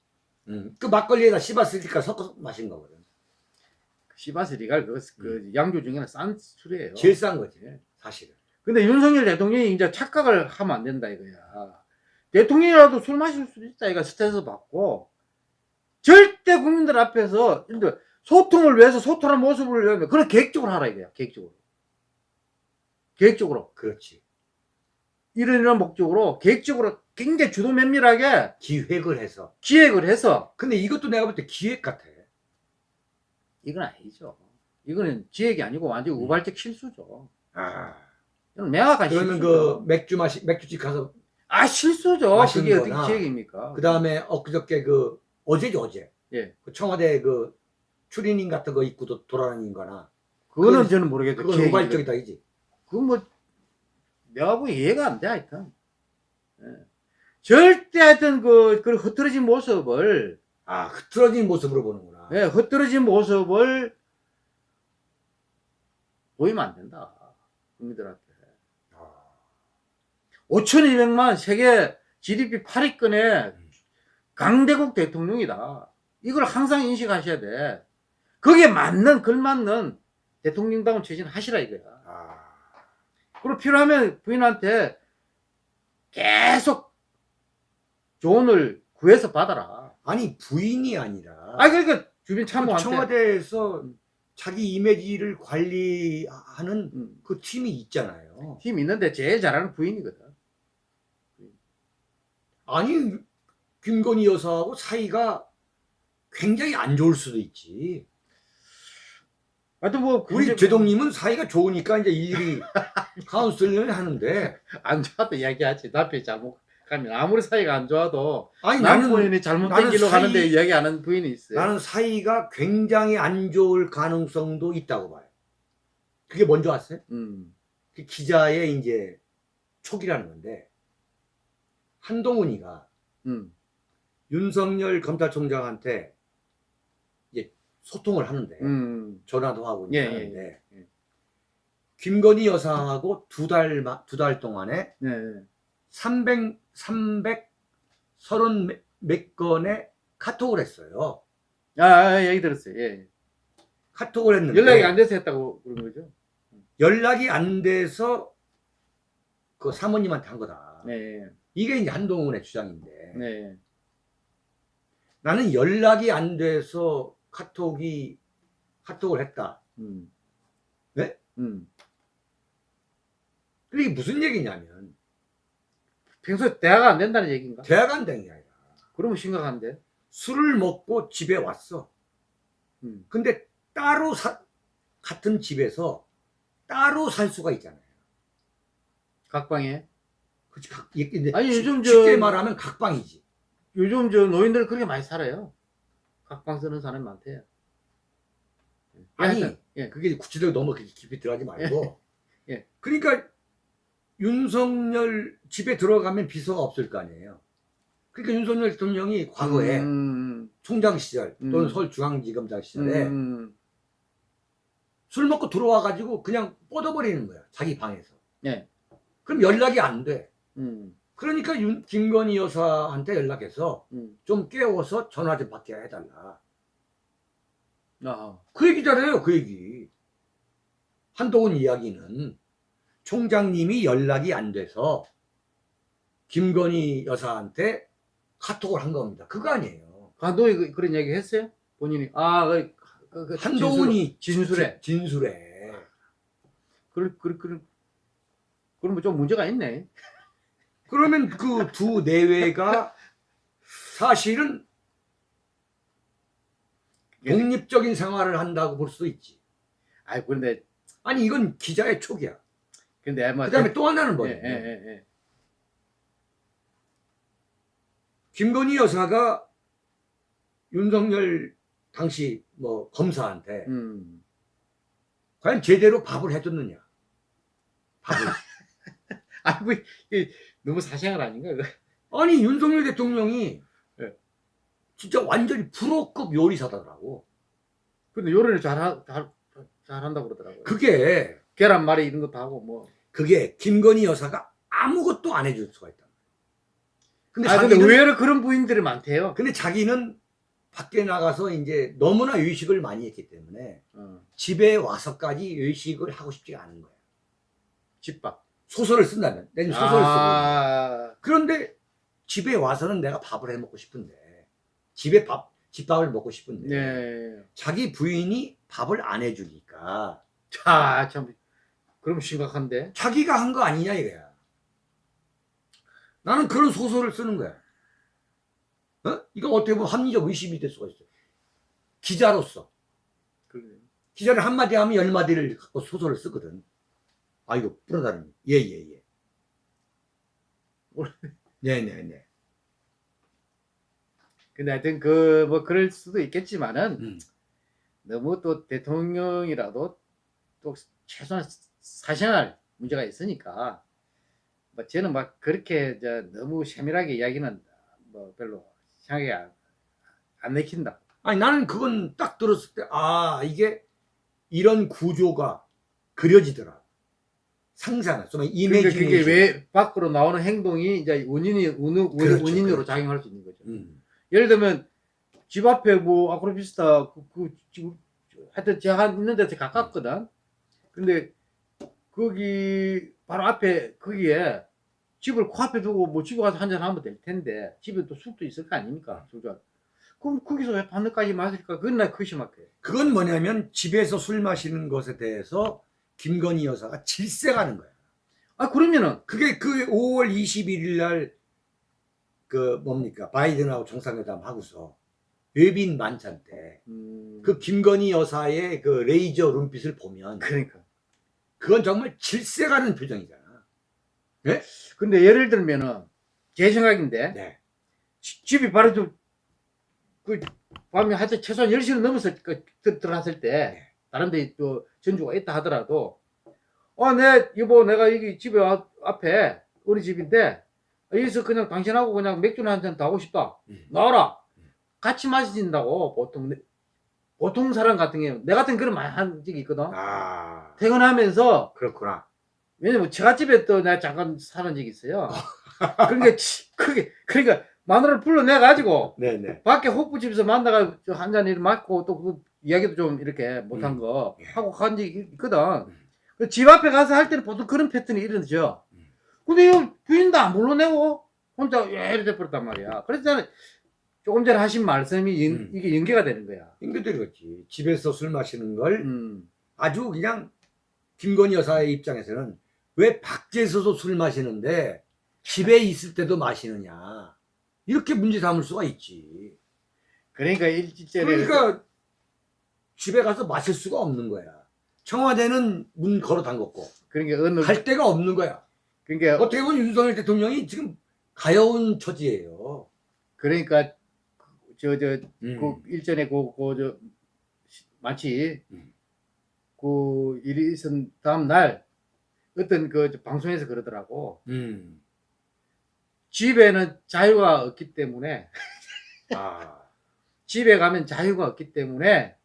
음, 그 막걸리에다 시바스 리갈 섞어서 마신 거거든. 시바스 리갈 그, 그 양주 중에는 싼 술이에요. 음. 제일 싼 거지 예. 사실은. 근데 윤석열 대통령이 이제 착각을 하면 안 된다 이거야. 대통령이라도 술 마실 수 있다 이거 스트레스 받고 절대 국민들 앞에서 소통을 위해서 소통하는 모습을 위하면 그런 계획적으로 하라 이거야. 계획적으로. 계획적으로 그렇지. 이런 이런 목적으로 계획적으로 굉장히 주도 면밀하게 기획을 해서. 기획을 해서 근데 이것도 내가 볼 때 기획 같아. 이건 아니죠. 이거는 기획이 아니고 완전 음. 우발적 실수죠. 아. 이건 명확한 그러면 실수죠. 그 맥주 마시 맥주집 가서 아 실수죠. 그게 어떻게 기획입니까? 그 다음에 엊그저께 그 어제죠 어제. 예. 그 청와대 그 추리닝 같은 거 입고 도- 돌아다닌 거나 그거는 저는 모르겠어요. 그건 기획이 우발적이다 이지. 그건 뭐 내가 보기 이해가 안 돼 하여튼 예. 절대 하여튼 그, 그 흐트러진 모습을 아 흐트러진 모습으로 보는구나. 예, 흐트러진 모습을 보이면 안 된다 국민들한테 아, 5,200만 세계 GDP 8위권의 강대국 대통령이다 이걸 항상 인식하셔야 돼 거기에 맞는 걸맞는 대통령다운 처신 하시라 이거야 아. 그리고 필요하면 부인한테 계속 조언을 구해서 받아라. 아니 부인이 아니라 아, 그러니까 주변 그 참모한테. 청와대에서 자기 이미지를 관리하는 음, 그 팀이 있잖아요. 힘 있는데 제일 잘하는 부인이거든. 아니 김건희 여사하고 사이가 굉장히 안 좋을 수도 있지. 하여튼 뭐, 우리 제동님은 사이가 좋으니까 이제 일일이 [LAUGHS] 카운슬링을 하는데 안 좋아도 이야기하지. 남편이 잘못 가면 아무리 사이가 안 좋아도 아니 나는 남편이 잘못된 길로 사이- 가는데 이야기하는 부인이 있어요. 나는 사이가 굉장히 안 좋을 가능성도 있다고 봐요. 그게 뭔지 아세요? 음, 그 기자의 이제 촉이라는 건데 한동훈이가 음, 윤석열 검찰총장한테 이제 소통을 하는데 음, 전화도 하고 예, 하는데 예, 예. 김건희 여사하고 두달 두 달 동안에 네, 네. 300 330 몇 건의 카톡을 했어요. 아, 아, 얘기 들었어요. 예. 카톡을 했는데 연락이 안 돼서 했다고 그런 거죠. 연락이 안 돼서 그 사모님한테 한 거다. 네, 이게 이제 한동훈의 주장인데 네. 나는 연락이 안 돼서 카톡이 카톡을 했다. 음. 네? 음. 이게 무슨 얘기냐면 평소에 대화가 안 된다는 얘기인가? 대화가 안 되는 게 아니라 그러면 심각한데. 술을 먹고 집에 왔어. 음. 근데 따로 사, 같은 집에서 따로 살 수가 있잖아요. 각방에. 그치, 각, 이- 근데 아니, 쉽- 요즘 저- 쉽게 말하면 각방이지. 요즘 저 노인들 그렇게 많이 살아요. 각방 쓰는 사람이 많대요. 아니, 예. 그게 구체적으로 너무 깊이 들어가지 말고. 예. 그러니까 윤석열 집에 들어가면 비서가 없을 거 아니에요. 그러니까 윤석열 대통령이 과거에 음, 총장 시절 또는 음. 서울중앙지검장 음, 시절에 음, 술 먹고 들어와가지고 그냥 뻗어버리는 거야. 자기 방에서. 예. 그럼 연락이 안 돼. 음, 그러니까 윤, 김건희 여사한테 연락해서 음. 좀 깨워서 전화 좀 받게 해달라. 아, 그 얘기잖아요, 그 얘기. 한동훈 이야기는 총장님이 연락이 안 돼서 김건희 여사한테 카톡을 한 겁니다. 그거 아니에요. 감독이 그- 그런 얘기 했어요? 본인이. 아, 그, 그, 그 한동훈이 진술에. 진- 진술에. 그런, 그런, 그런, 그러면 좀 문제가 있네. 그러면 그 두 내외가 사실은 독립적인 생활을 한다고 볼 수도 있지. 아, 그런데, 아니, 이건 기자의 촉이야. 근데 뭐. 그 다음에 또 하나는 예, 뭐냐. 예, 예, 예. 김건희 여사가 윤석열 당시 뭐 검사한테 음. 과연 제대로 밥을 해줬느냐. 밥을. [LAUGHS] [LAUGHS] 아, 뭐, 이게 너무 사생활 아닌가? 아니, 윤석열 대통령이 예. 진짜 완전히 프로급 요리사더라고. 근데 요리를 잘, 잘, 잘한다고 그러더라고요. 그게 계란말이 이런 것도 하고 뭐. 그게 김건희 여사가 아무것도 안 해줄 수가 있다. 근데 아 근데 자기는 의외로 그런 부인들이 많대요. 근데 자기는 밖에 나가서 이제 너무나 외식을 많이 했기 때문에 어, 집에 와서까지 외식을 하고 싶지가 않은 거야. 집밥. 소설을 쓴다면 내가 지금 소설을 쓰고 아, 그런데 집에 와서는 내가 밥을 해 먹고 싶은데 집에 밥 집밥을 먹고 싶은데 네. 자기 부인이 밥을 안 해주니까 자, 참. 그럼 심각한데. 자기가 한 거 아니냐 이거야. 나는 그런 소설을 쓰는 거야. 어? 이거 어떻게 보면 합리적 의심이 될 수가 있어. 기자로서 그래. 기자를 한마디 하면 열마디를 갖고 소설을 쓰거든. 아, 이거 뿌려다니. 예, 예, 예. 네 네 네. [LAUGHS] 근데 하여튼 그 뭐 그럴 수도 있겠지만은 음. 너무 또 대통령이라도 또 최소한 사생활 문제가 있으니까 뭐 저는 막 그렇게 저 너무 세밀하게 이야기는 뭐 별로 생각이 안, 안 내킨다. 아니, 나는 그건 딱 들었을 때, 아, 이게 이런 구조가 그려지더라. 상상을. 좀 이미지네이션. 그게 왜 밖으로 나오는 행동이 이제 원인이 원, 그렇죠, 원인으로 그렇죠. 작용할 수 있는 거죠. 음. 예를 들면 집 앞에 뭐 아크로비스타 그, 그 지금 하여튼 제가 있는 데서 가깝거든. 근데 거기 바로 앞에 거기에 집을 코앞에 두고 뭐 집에 가서 한잔 하면 될 텐데 집에 또 술도 있을 거 아닙니까? 술도. 그럼 거기서 왜 밤늦까지 마실까? 그건 나 그것이 막혀요. 그건 뭐냐면 집에서 술 마시는 것에 대해서 김건희 여사가 질색하는 거야. 아 그러면은 그게 그 5월 21일 날 그 뭡니까 바이든하고 정상회담 하고서 외빈 만찬 때그 음, 김건희 여사의 그 레이저 눈빛을 보면 그러니까. 그건 정말 질색하는 표정이잖아. 근데 예를 들면은 제 생각인데 네. 지- 집이 바로 좀그 밤에 하여튼 최소한 10시는 넘어서 그, 들- 들어갔을 때 네. 다른 데 또 전주가 있다 하더라도 어, 내 여보 내가 여기 집에 와- 앞에 우리 집인데 여기서 그냥 당신하고 그냥 맥주나 한잔 더 하고 싶다. 음. 나와라. 같이 마신다고 보통 내- 보통 사람 같은 경우 내 같은 그런 많이 한 적이 있거든. 아 퇴근하면서 그렇구나. 왜냐면 제갓집에 또 내가 잠깐 사는 적이 있어요. [LAUGHS] 그러니까 치- 그게 그러니까 마누라를 불러내 가지고 네네. 밖에 호프집에서 만나가 한잔 일 맞고 또 그 이야기도 좀 이렇게 못한 음. 거 예. 하고 간 적이 있거든. 음. 그집 앞에 가서 할 때는 보통 그런 패턴이 일어나죠. 음. 근데 이 부인도 안 불러내고 혼자 예 이렇게 버렸단 말이야. 그래서 저는 조금 전에 하신 말씀이 연- 음. 이게 연계가 되는 거야. 인기들이 그렇지. 집에서 술 마시는 걸 음. 아주 그냥 김건희 여사의 입장에서는 왜 밖에서도 술 마시는데 집에 있을 때도 마시느냐. 이렇게 문제 삼을 수가 있지. 그러니까 일주일에 그러니까 집에 가서 마실 수가 없는 거야. 청와대는 문 걸어 담궜고 그러니까 어느 갈 데가 없는 거야. 그러니까 어떻게 보면 윤석열 대통령이 지금 가여운 처지예요. 그러니까 저저 음. 그 일전에 그그저 마치 음. 그 일이 있은 다음 날 어떤 그저 방송에서 그러더라고 음. 집에는 자유가 없기 때문에 아. [LAUGHS] 집에 가면 자유가 없기 때문에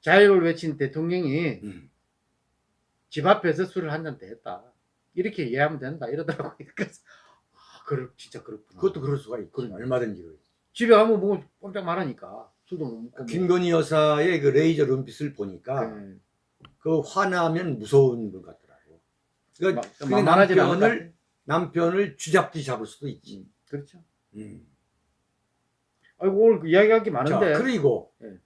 자유를 외친 대통령이 음. 집 앞에서 술을 한잔더 했다 이렇게 이해하면 된다 이러더라고 [LAUGHS] 그래서 아 그렇 진짜 그렇구나 그것도 그럴 수가 있고. 얼마든지. 그럴. 집에 가면 뭐 꼼짝 말하니까 술도 못 먹고 뭐. 김건희 여사의 그 레이저 눈빛을 보니까 네. 그 화나면 무서운 분 같더라고. 그러니까 그게 만만하진 남편을 남편을 쥐잡듯이 잡을 수도 있지. 그렇죠 음. 아이고 오늘 그 이야기할 게자 많은데 그리고 네.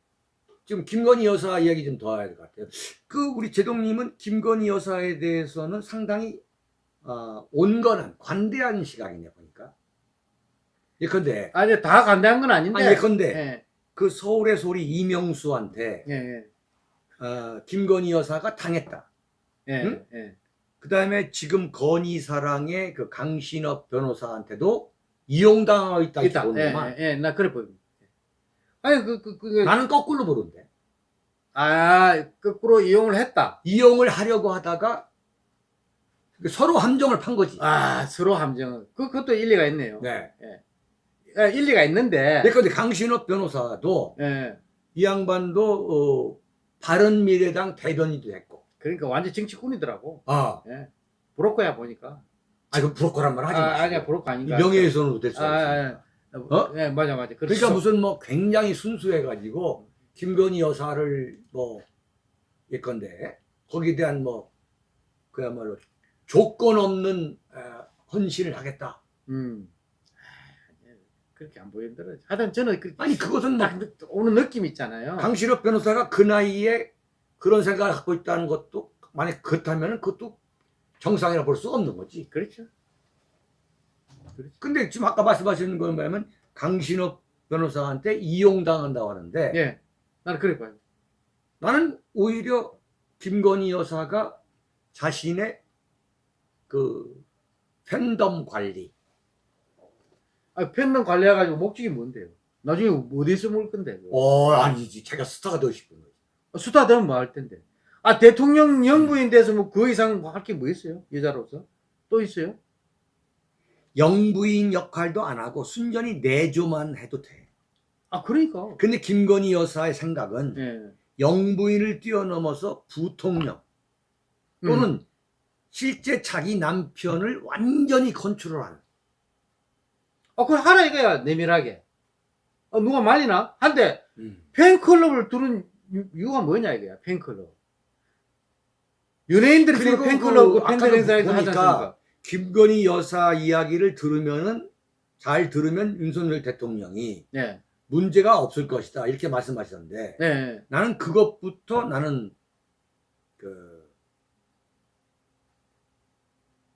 지금 김건희 여사 이야기 좀 더 해야 될 것 같아요. 그 우리 제동님은 김건희 여사에 대해서는 상당히 어, 온건한 관대한 시각이네 보니까. 예컨대 아니 다 간대한 건 아닌데 아니 예컨대 예, 그 서울의 소리 이명수한테 예, 예, 어, 김건희 여사가 당했다. 예, 응? 예. 그 다음에 지금 건희 사랑의 그 강신업 변호사한테도 이용당하고 있다 있다. 예, 보는구만. 예, 예, 나 그래 보입니다. 아니 그, 그, 그, 나는 거꾸로 보는데. 아 거꾸로 이용을 했다. 이용을 하려고 하다가 서로 함정을 판 거지. 아 서로 함정은 그 그것도 일리가 있네요. 네. 예, 일리가 있는데. 그런데 강신업 변호사도 예, 이 양반도 어, 바른미래당 대변인도 했고. 그러니까 완전 정치꾼이더라고. 아, 브로커야 보니까. 아 이거 브로커란 말 하지 아, 마시고. 아니야 브로커 이 아닌가. 명예훼손으로 될수 아, 있습니다. 아, 어? 예, 맞아 맞아 그러니까 무슨 뭐 굉장히 순수해가지고 김건희 여사를 뭐 예건데 거기에 대한 뭐 그야말로 조건 없는 어, 헌신을 하겠다. 음 아, 그렇게 안 보이더라 하여튼 저는 그, 아니 그것은 뭐딱 느- 오는 느낌 있잖아요 강신업 변호사가 그 나이에 그런 생각을 갖고 있다는 것도 만약 그렇다면 그것도 정상이라 볼 수 없는 거지. 그렇죠 근데 지금 아까 말씀하시는 건 뭐냐면 강신업 변호사한테 이용당한다고 하는데 예. 나는 그래 봐요. 나는 오히려 김건희 여사가 자신의 그 팬덤 관리. 아, 팬덤 관리해가지고 목적이 뭔데요? 나중에 어디서 먹을 건데? 어 아니지. 자기가 스타가 되고 싶은 거지. 수다 되면 뭐 할 텐데. 아 대통령 영부인 돼서 뭐 그 이상 할 게 뭐 있어요? 여자로서? 또 있어요 영부인 역할도 안 하고 순전히 내조만 해도 돼. 아 그러니까. 근데 김건희 여사의 생각은 예. 영부인을 뛰어넘어서 부통령 또는 음. 실제 자기 남편을 완전히 컨트롤하는. 아 그걸 하라 이거야 내밀하게. 아, 누가 말리나? 한데 음. 팬클럽을 두는 이유- 이유가 뭐냐 이거야 팬클럽. 연예인들이 팬클럽 그그 팬들 행사에서 하지 않습니까 김건희 여사 이야기를 들으면은 잘 들으면 윤석열 대통령이 네, 문제가 없을 것이다 이렇게 말씀하셨는데 네. 나는 그것부터 나는 그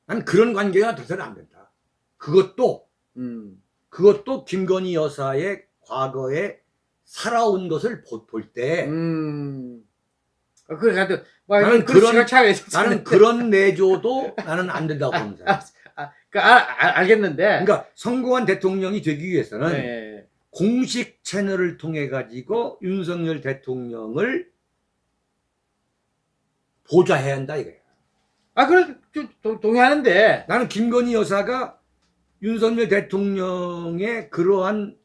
나는 그런 관계가 돼서는 안 된다. 그것도 음. 그것도 김건희 여사의 과거에 살아온 것을 볼 때 음. 아, 그래, 하여튼, 뭐, 나는 그런. 나는 [LAUGHS] 그런 내조도 나는 안 된다고 보는 사람. 그, 아, 아, 알겠는데. 그러니까 성공한 대통령이 되기 위해서는 네. 공식 채널을 통해 가지고 윤석열 대통령을 보좌해야 한다 이거야. 아, 그래, 동의하는데. 나는 김건희 여사가 윤석열 대통령의 그러한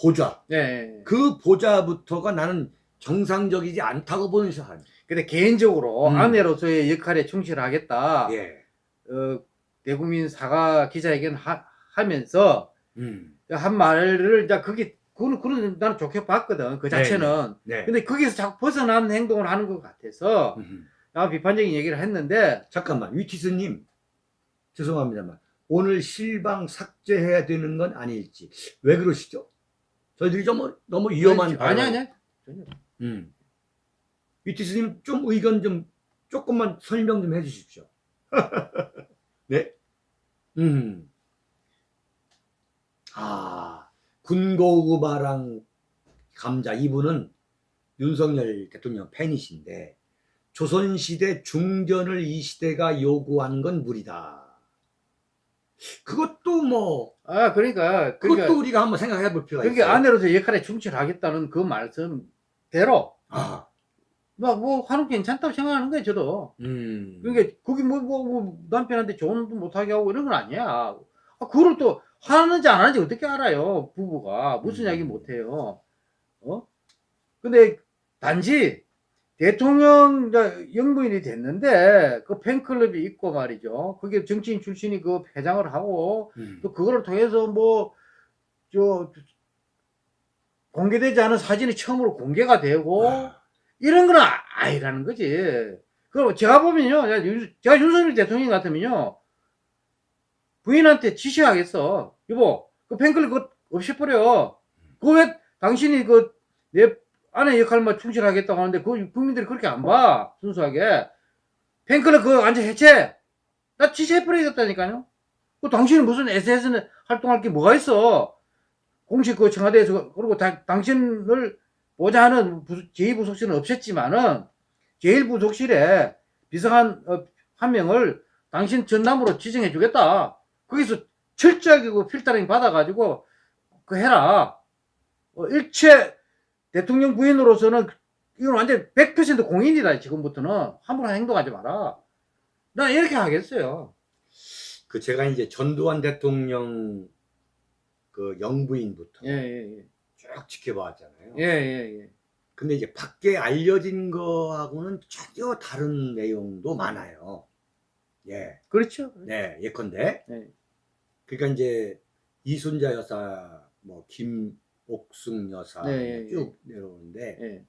보좌, 네. 그 보좌부터가 나는 정상적이지 않다고 보는 사람. 근데 개인적으로 음. 아내로서의 역할에 충실하겠다. 예. 어, 대국민 사과 기자회견 하, 하면서 음. 한 말을, 자, 그게, 그건 나는 좋게 봤거든. 그 자체는. 네. 근데 거기서 자꾸 벗어난 행동을 하는 것 같아서, 음. 나 비판적인 얘기를 했는데, 잠깐만, 위티스님. 죄송합니다만. 오늘 실방 삭제해야 되는 건 아닐지. 왜 그러시죠? 저희들이 좀 너무 위험한. 아니, 아니, 전혀. 음. 위티스님 좀 의견 좀 조금만 설명 좀 해주십시오. [LAUGHS] 네? 음. 아, 군고구마랑 감자 이분은 윤석열 대통령 팬이신데 조선시대 중전을 이 시대가 요구하는 건 무리다. 그것도 뭐 아, 그러니까, 그것도 그러니까, 우리가 한번 생각해 볼 필요가 그게 있어요. 아내로서 역할에 충실하겠다는 그 말씀 대로, 아, 뭐, 뭐, 하는 게 괜찮다고 생각하는 거예요, 저도. 음. 그러니까, 그게 뭐, 뭐, 뭐, 남편한테 조언도 못하게 하고 이런 건 아니야. 아, 그걸 또 하는지 안 하는지 어떻게 알아요, 부부가. 무슨 음. 이야기 못해요. 어? 근데, 단지, 대통령 영부인이 됐는데, 그 팬클럽이 있고 말이죠. 그게 정치인 출신이 그 회장을 하고, 음. 또 그거를 통해서 뭐, 저, 공개되지 않은 사진이 처음으로 공개가 되고, 아, 이런 거는 아- 아니라는 거지. 그럼 제가 보면요, 제가 윤- 윤석열 대통령 같으면요, 부인한테 지시하겠어. 여보, 그 팬클럽 그거 없애버려. 그거 왜 당신이 그, 내 아내 역할만 충실하겠다고 하는데, 그 국민들이 그렇게 안 봐. 순수하게. 팬클럽 그거 완전 해체. 나 지시해버리겠다니까요. 그 당신은 무슨 SNS는 활동할 게 뭐가 있어. 공식 그 청와대에서, 그리고 다- 당신을 보좌하는 부- 제2부속실은 없앴지만은 제1부속실에 비서관 어, 한 명을 당신 전남으로 지정해 주겠다. 거기서 철저하게 그 필터링 받아가지고 그 해라. 어, 일체 대통령 부인으로서는 이건 완전 100% 공인이다. 지금부터는 함부로 행동하지 마라. 난 이렇게 하겠어요. 그 제가 이제 전두환 대통령 그 영부인부터 예, 예, 예. 쭉 지켜봐왔잖아요. 예, 예, 예. 근데 이제 밖에 알려진 거하고는 전혀 다른 내용도 많아요. 예, 그렇죠. 네, 예컨대. 네. 그러니까 이제 이순자 여사, 뭐 김옥숙 여사 네, 예, 뭐쭉 내려오는데 예.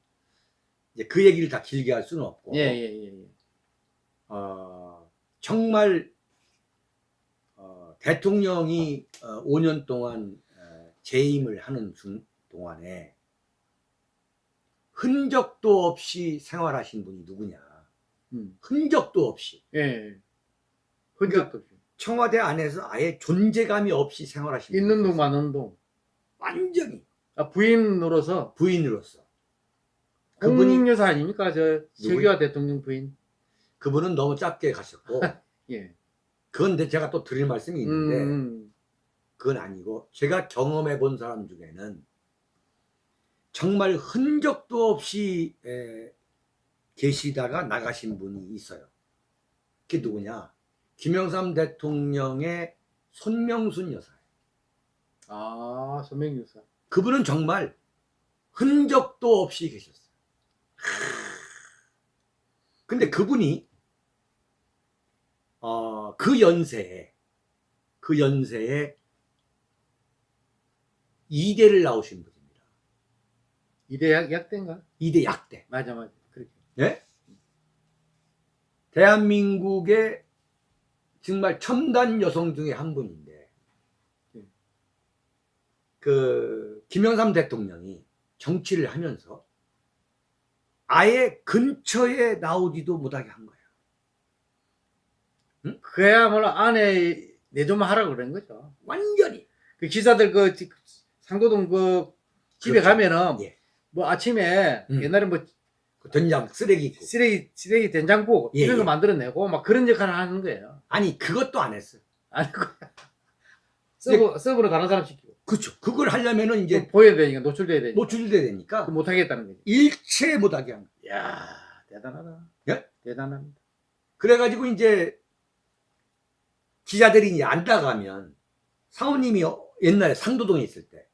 이제 그 얘기를 다 길게 할 수는 없고, 예, 예, 예, 예. 어, 정말 어, 대통령이 어, 5년 동안 어, 재임을 하는 중, 동안에 흔적도 없이 생활하신 분이 누구냐? 음. 흔적도 없이 예. 흔적도 없이. 청와대 안에서 아예 존재감이 없이 생활하신 있는 동. 마는 동. 완전히 아, 부인으로서 부인으로서 그분이 여사 아닙니까? 저 세규하 대통령 부인. 그분은 너무 짧게 가셨고 [LAUGHS] 예. 그건데 제가 또 드릴 말씀이 있는데 음, 그건 아니고 제가 경험해 본 사람 중에는 정말 흔적도 없이 에, 계시다가 나가신 분이 있어요. 그게 누구냐? 김영삼 대통령의 손명순 여사예요. 아, 서명 여사. 그분은 정말 흔적도 없이 계셨어요. 근데 그분이 어, 그 연세에 그 연세에 이대를 나오신 분입니다. 이대 약, 약대인가? 이대 약대. 맞아, 맞아. 그렇게. 예? 대한민국의 정말 첨단 여성 중에 한 분인데 예. 그 김영삼 대통령이 정치를 하면서 아예 근처에 나오지도 못하게 한 거예요. 그야말로 안에 내조만 하라고 그런 거죠. 완전히. 그 기사들 그 지- 상도동 그 집에 그렇죠. 가면은 예. 뭐 아침에 음. 옛날에 뭐 그 된장 시래기 있고. 시래기 시래기 된장국 예, 이런 거 예. 만들어내고 막 그런 역할을 하는 거예요. 아니 그것도 안 했어요. 아니 그 sub sub로 다른 사람 시키고 그렇죠. 그걸 하려면은 이제 그 보여야 되니까 노출돼야 되니까 노출돼야 되니까 못 하겠다는 거지. 일체 못 하게 한 거예요. 야 대단하다. 예? 대단합니다. 그래가지고 이제 기자들이 이제 안 나가면 사모님이 어- 옛날에 상도동에 있을 때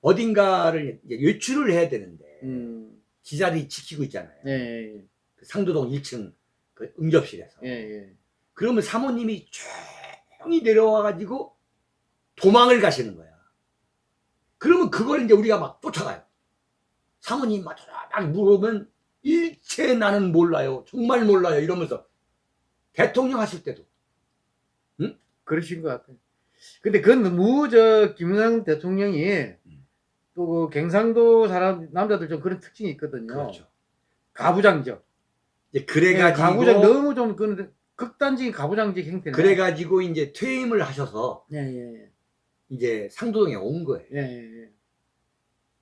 어딘가를 이제 외출을 해야 되는데 음. 기자들이 지키고 있잖아요. 예, 예, 그 상도동 1층 그 응접실에서. 예, 예. 그러면 사모님이 조용히 내려와가지고 도망을 가시는 거야. 그러면 그걸 이제 우리가 막 쫓아가요. 사모님 막, 막 물으면 일체 나는 몰라요. 정말 몰라요. 이러면서 대통령 하실 때도 그러신 것 같아요. 근데 그건 너무 저 김영삼 대통령이 음. 또그 경상도 사람 남자들 좀 그런 특징이 있거든요. 그렇죠. 가부장적. 이제 예, 그래가지고 가부장 너무 좀 그런 극단적인 가부장적 형태네. 그래가지고 이제 퇴임을 하셔서 예, 예, 이제 상도동에 온 거예요. 예, 예, 예.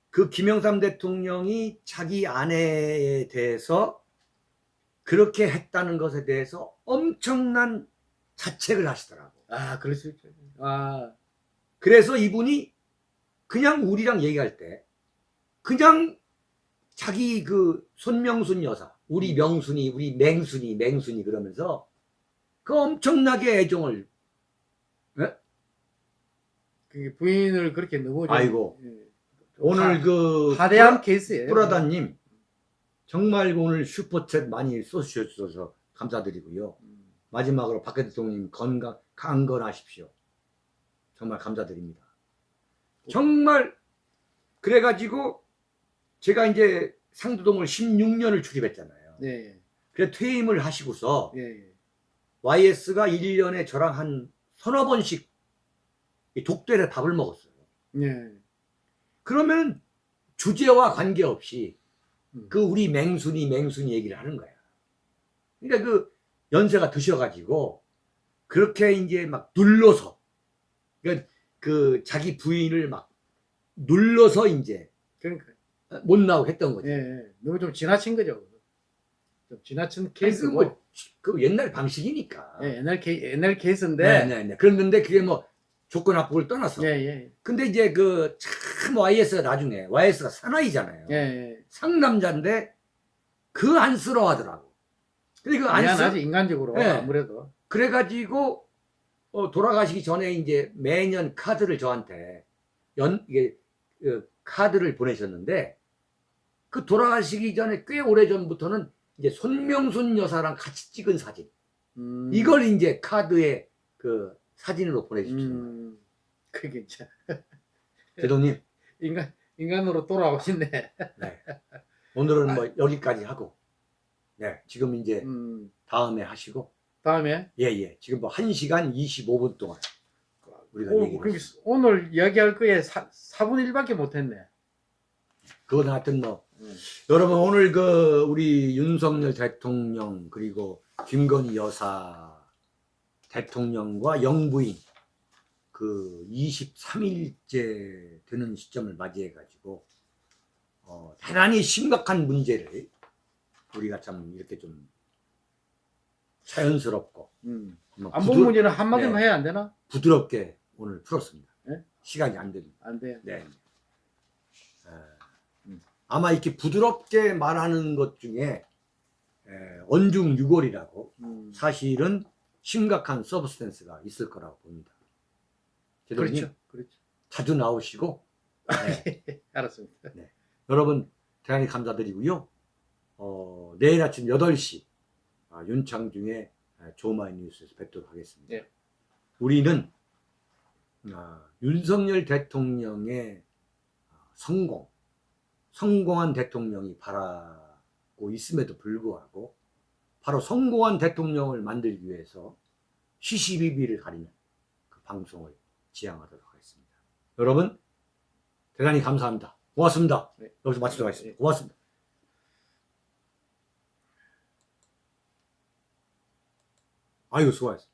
그 김영삼 대통령이 자기 아내에 대해서 그렇게 했다는 것에 대해서 엄청난 자책을 하시더라고. 아, 그럴 수 있죠. 아, 그래서 이분이 그냥 우리랑 얘기할 때 그냥 자기 그 손명순 여사, 우리 명순이, 우리 맹순이, 맹순이 그러면서 그 엄청나게 애정을 그 부인을 그렇게 좀, 아이고. 예. 오늘 하- 그 하대한 케이스예요. 뿌라다님 정말 오늘 슈퍼챗 많이 쏘주셔서 감사드리고요. 음. 마지막으로 박 대통령님 건강 강건하십시오. 정말 감사드립니다. 정말 그래가지고 제가 이제 상도동을 16년을 출입했잖아요. 예, 그래 퇴임을 하시고서 예, 예. YS가 1년에 저랑 한 서너 번씩 이 독대를 밥을 먹었어요. 예. 그러면 주제와 관계없이 음. 그 우리 맹순이 맹순이 얘기를 하는 거야. 그러니까 그 연세가 드셔가지고 그렇게 이제 막 눌러서 그러니까 그 자기 부인을 막 눌러서 이제 그러니까 못 나오게 했던 거지. 예, 예. 너무 좀 지나친 거죠. 좀 지나친 케이스고. 뭐, 그 옛날 방식이니까. 예, 옛날 케이 옛날 케이스인데. 네, 네, 네. 그랬는데 그게 뭐 조건 합법을 떠나서. 예, 예, 근데 이제 그 참 YS가 나중에 YS가 사나이잖아요. 예, 예. 상남자인데 그 안쓰러워하더라고. 근데 그 안쓰 미안하지 인간적으로 예. 아무래도. 그래가지고 어, 돌아가시기 전에 이제 매년 카드를 저한테 연 이게 어, 카드를 보내셨는데 그 돌아가시기 전에 꽤 오래 전부터는 이제 손명순 여사랑 같이 찍은 사진 음, 이걸 이제 카드에 그 사진으로 보내주셨습니다. 음, 그게 참 [LAUGHS] 대동님 인간 인간으로 돌아오셨네. 네. 오늘은 뭐 여기까지 하고 네 지금 이제 음, 다음에 하시고 다음에 예 예 지금 뭐 1시간 25분 동안 우리가 오, 얘기를 그러니까. 오늘 이야기할 거에 사, 4분의 1밖에 못했네. 그건 하여튼 뭐 음. 여러분 오늘 그 우리 윤석열 대통령 그리고 김건희 여사 대통령과 영부인 그 23일째 되는 시점을 맞이해 가지고 어, 대단히 심각한 문제를 우리가 참 이렇게 좀 자연스럽고 음. 뭐 안본 부드- 문제는 한마디만 네. 해야 안 되나? 부드럽게 오늘 풀었습니다. 네? 시간이 안 됩니다. 안 돼. 네. 에, 음. 아마 이렇게 부드럽게 말하는 것 중에 에, 언중 유골이라고 음. 사실은 심각한 서브스탠스가 있을 거라고 봅니다. 그렇죠. 그렇죠. 자주 나오시고 [LAUGHS] 네, 알았습니다. 여러분 대단히 감사드리고요. 어, 내일 아침 8시 아, 윤창중의 아, 조마이 뉴스에서 뵙도록 하겠습니다. 네. 우리는 아, 윤석열 대통령의 아, 성공, 성공한 대통령이 바라고 있음에도 불구하고 바로 성공한 대통령을 만들기 위해서 시시비비를 가리는 그 방송을 지향하도록 하겠습니다. 여러분 대단히 감사합니다. 고맙습니다. 네. 여기서 마치도록 하겠습니다. 고맙습니다. 아이고 수고하셨습니다.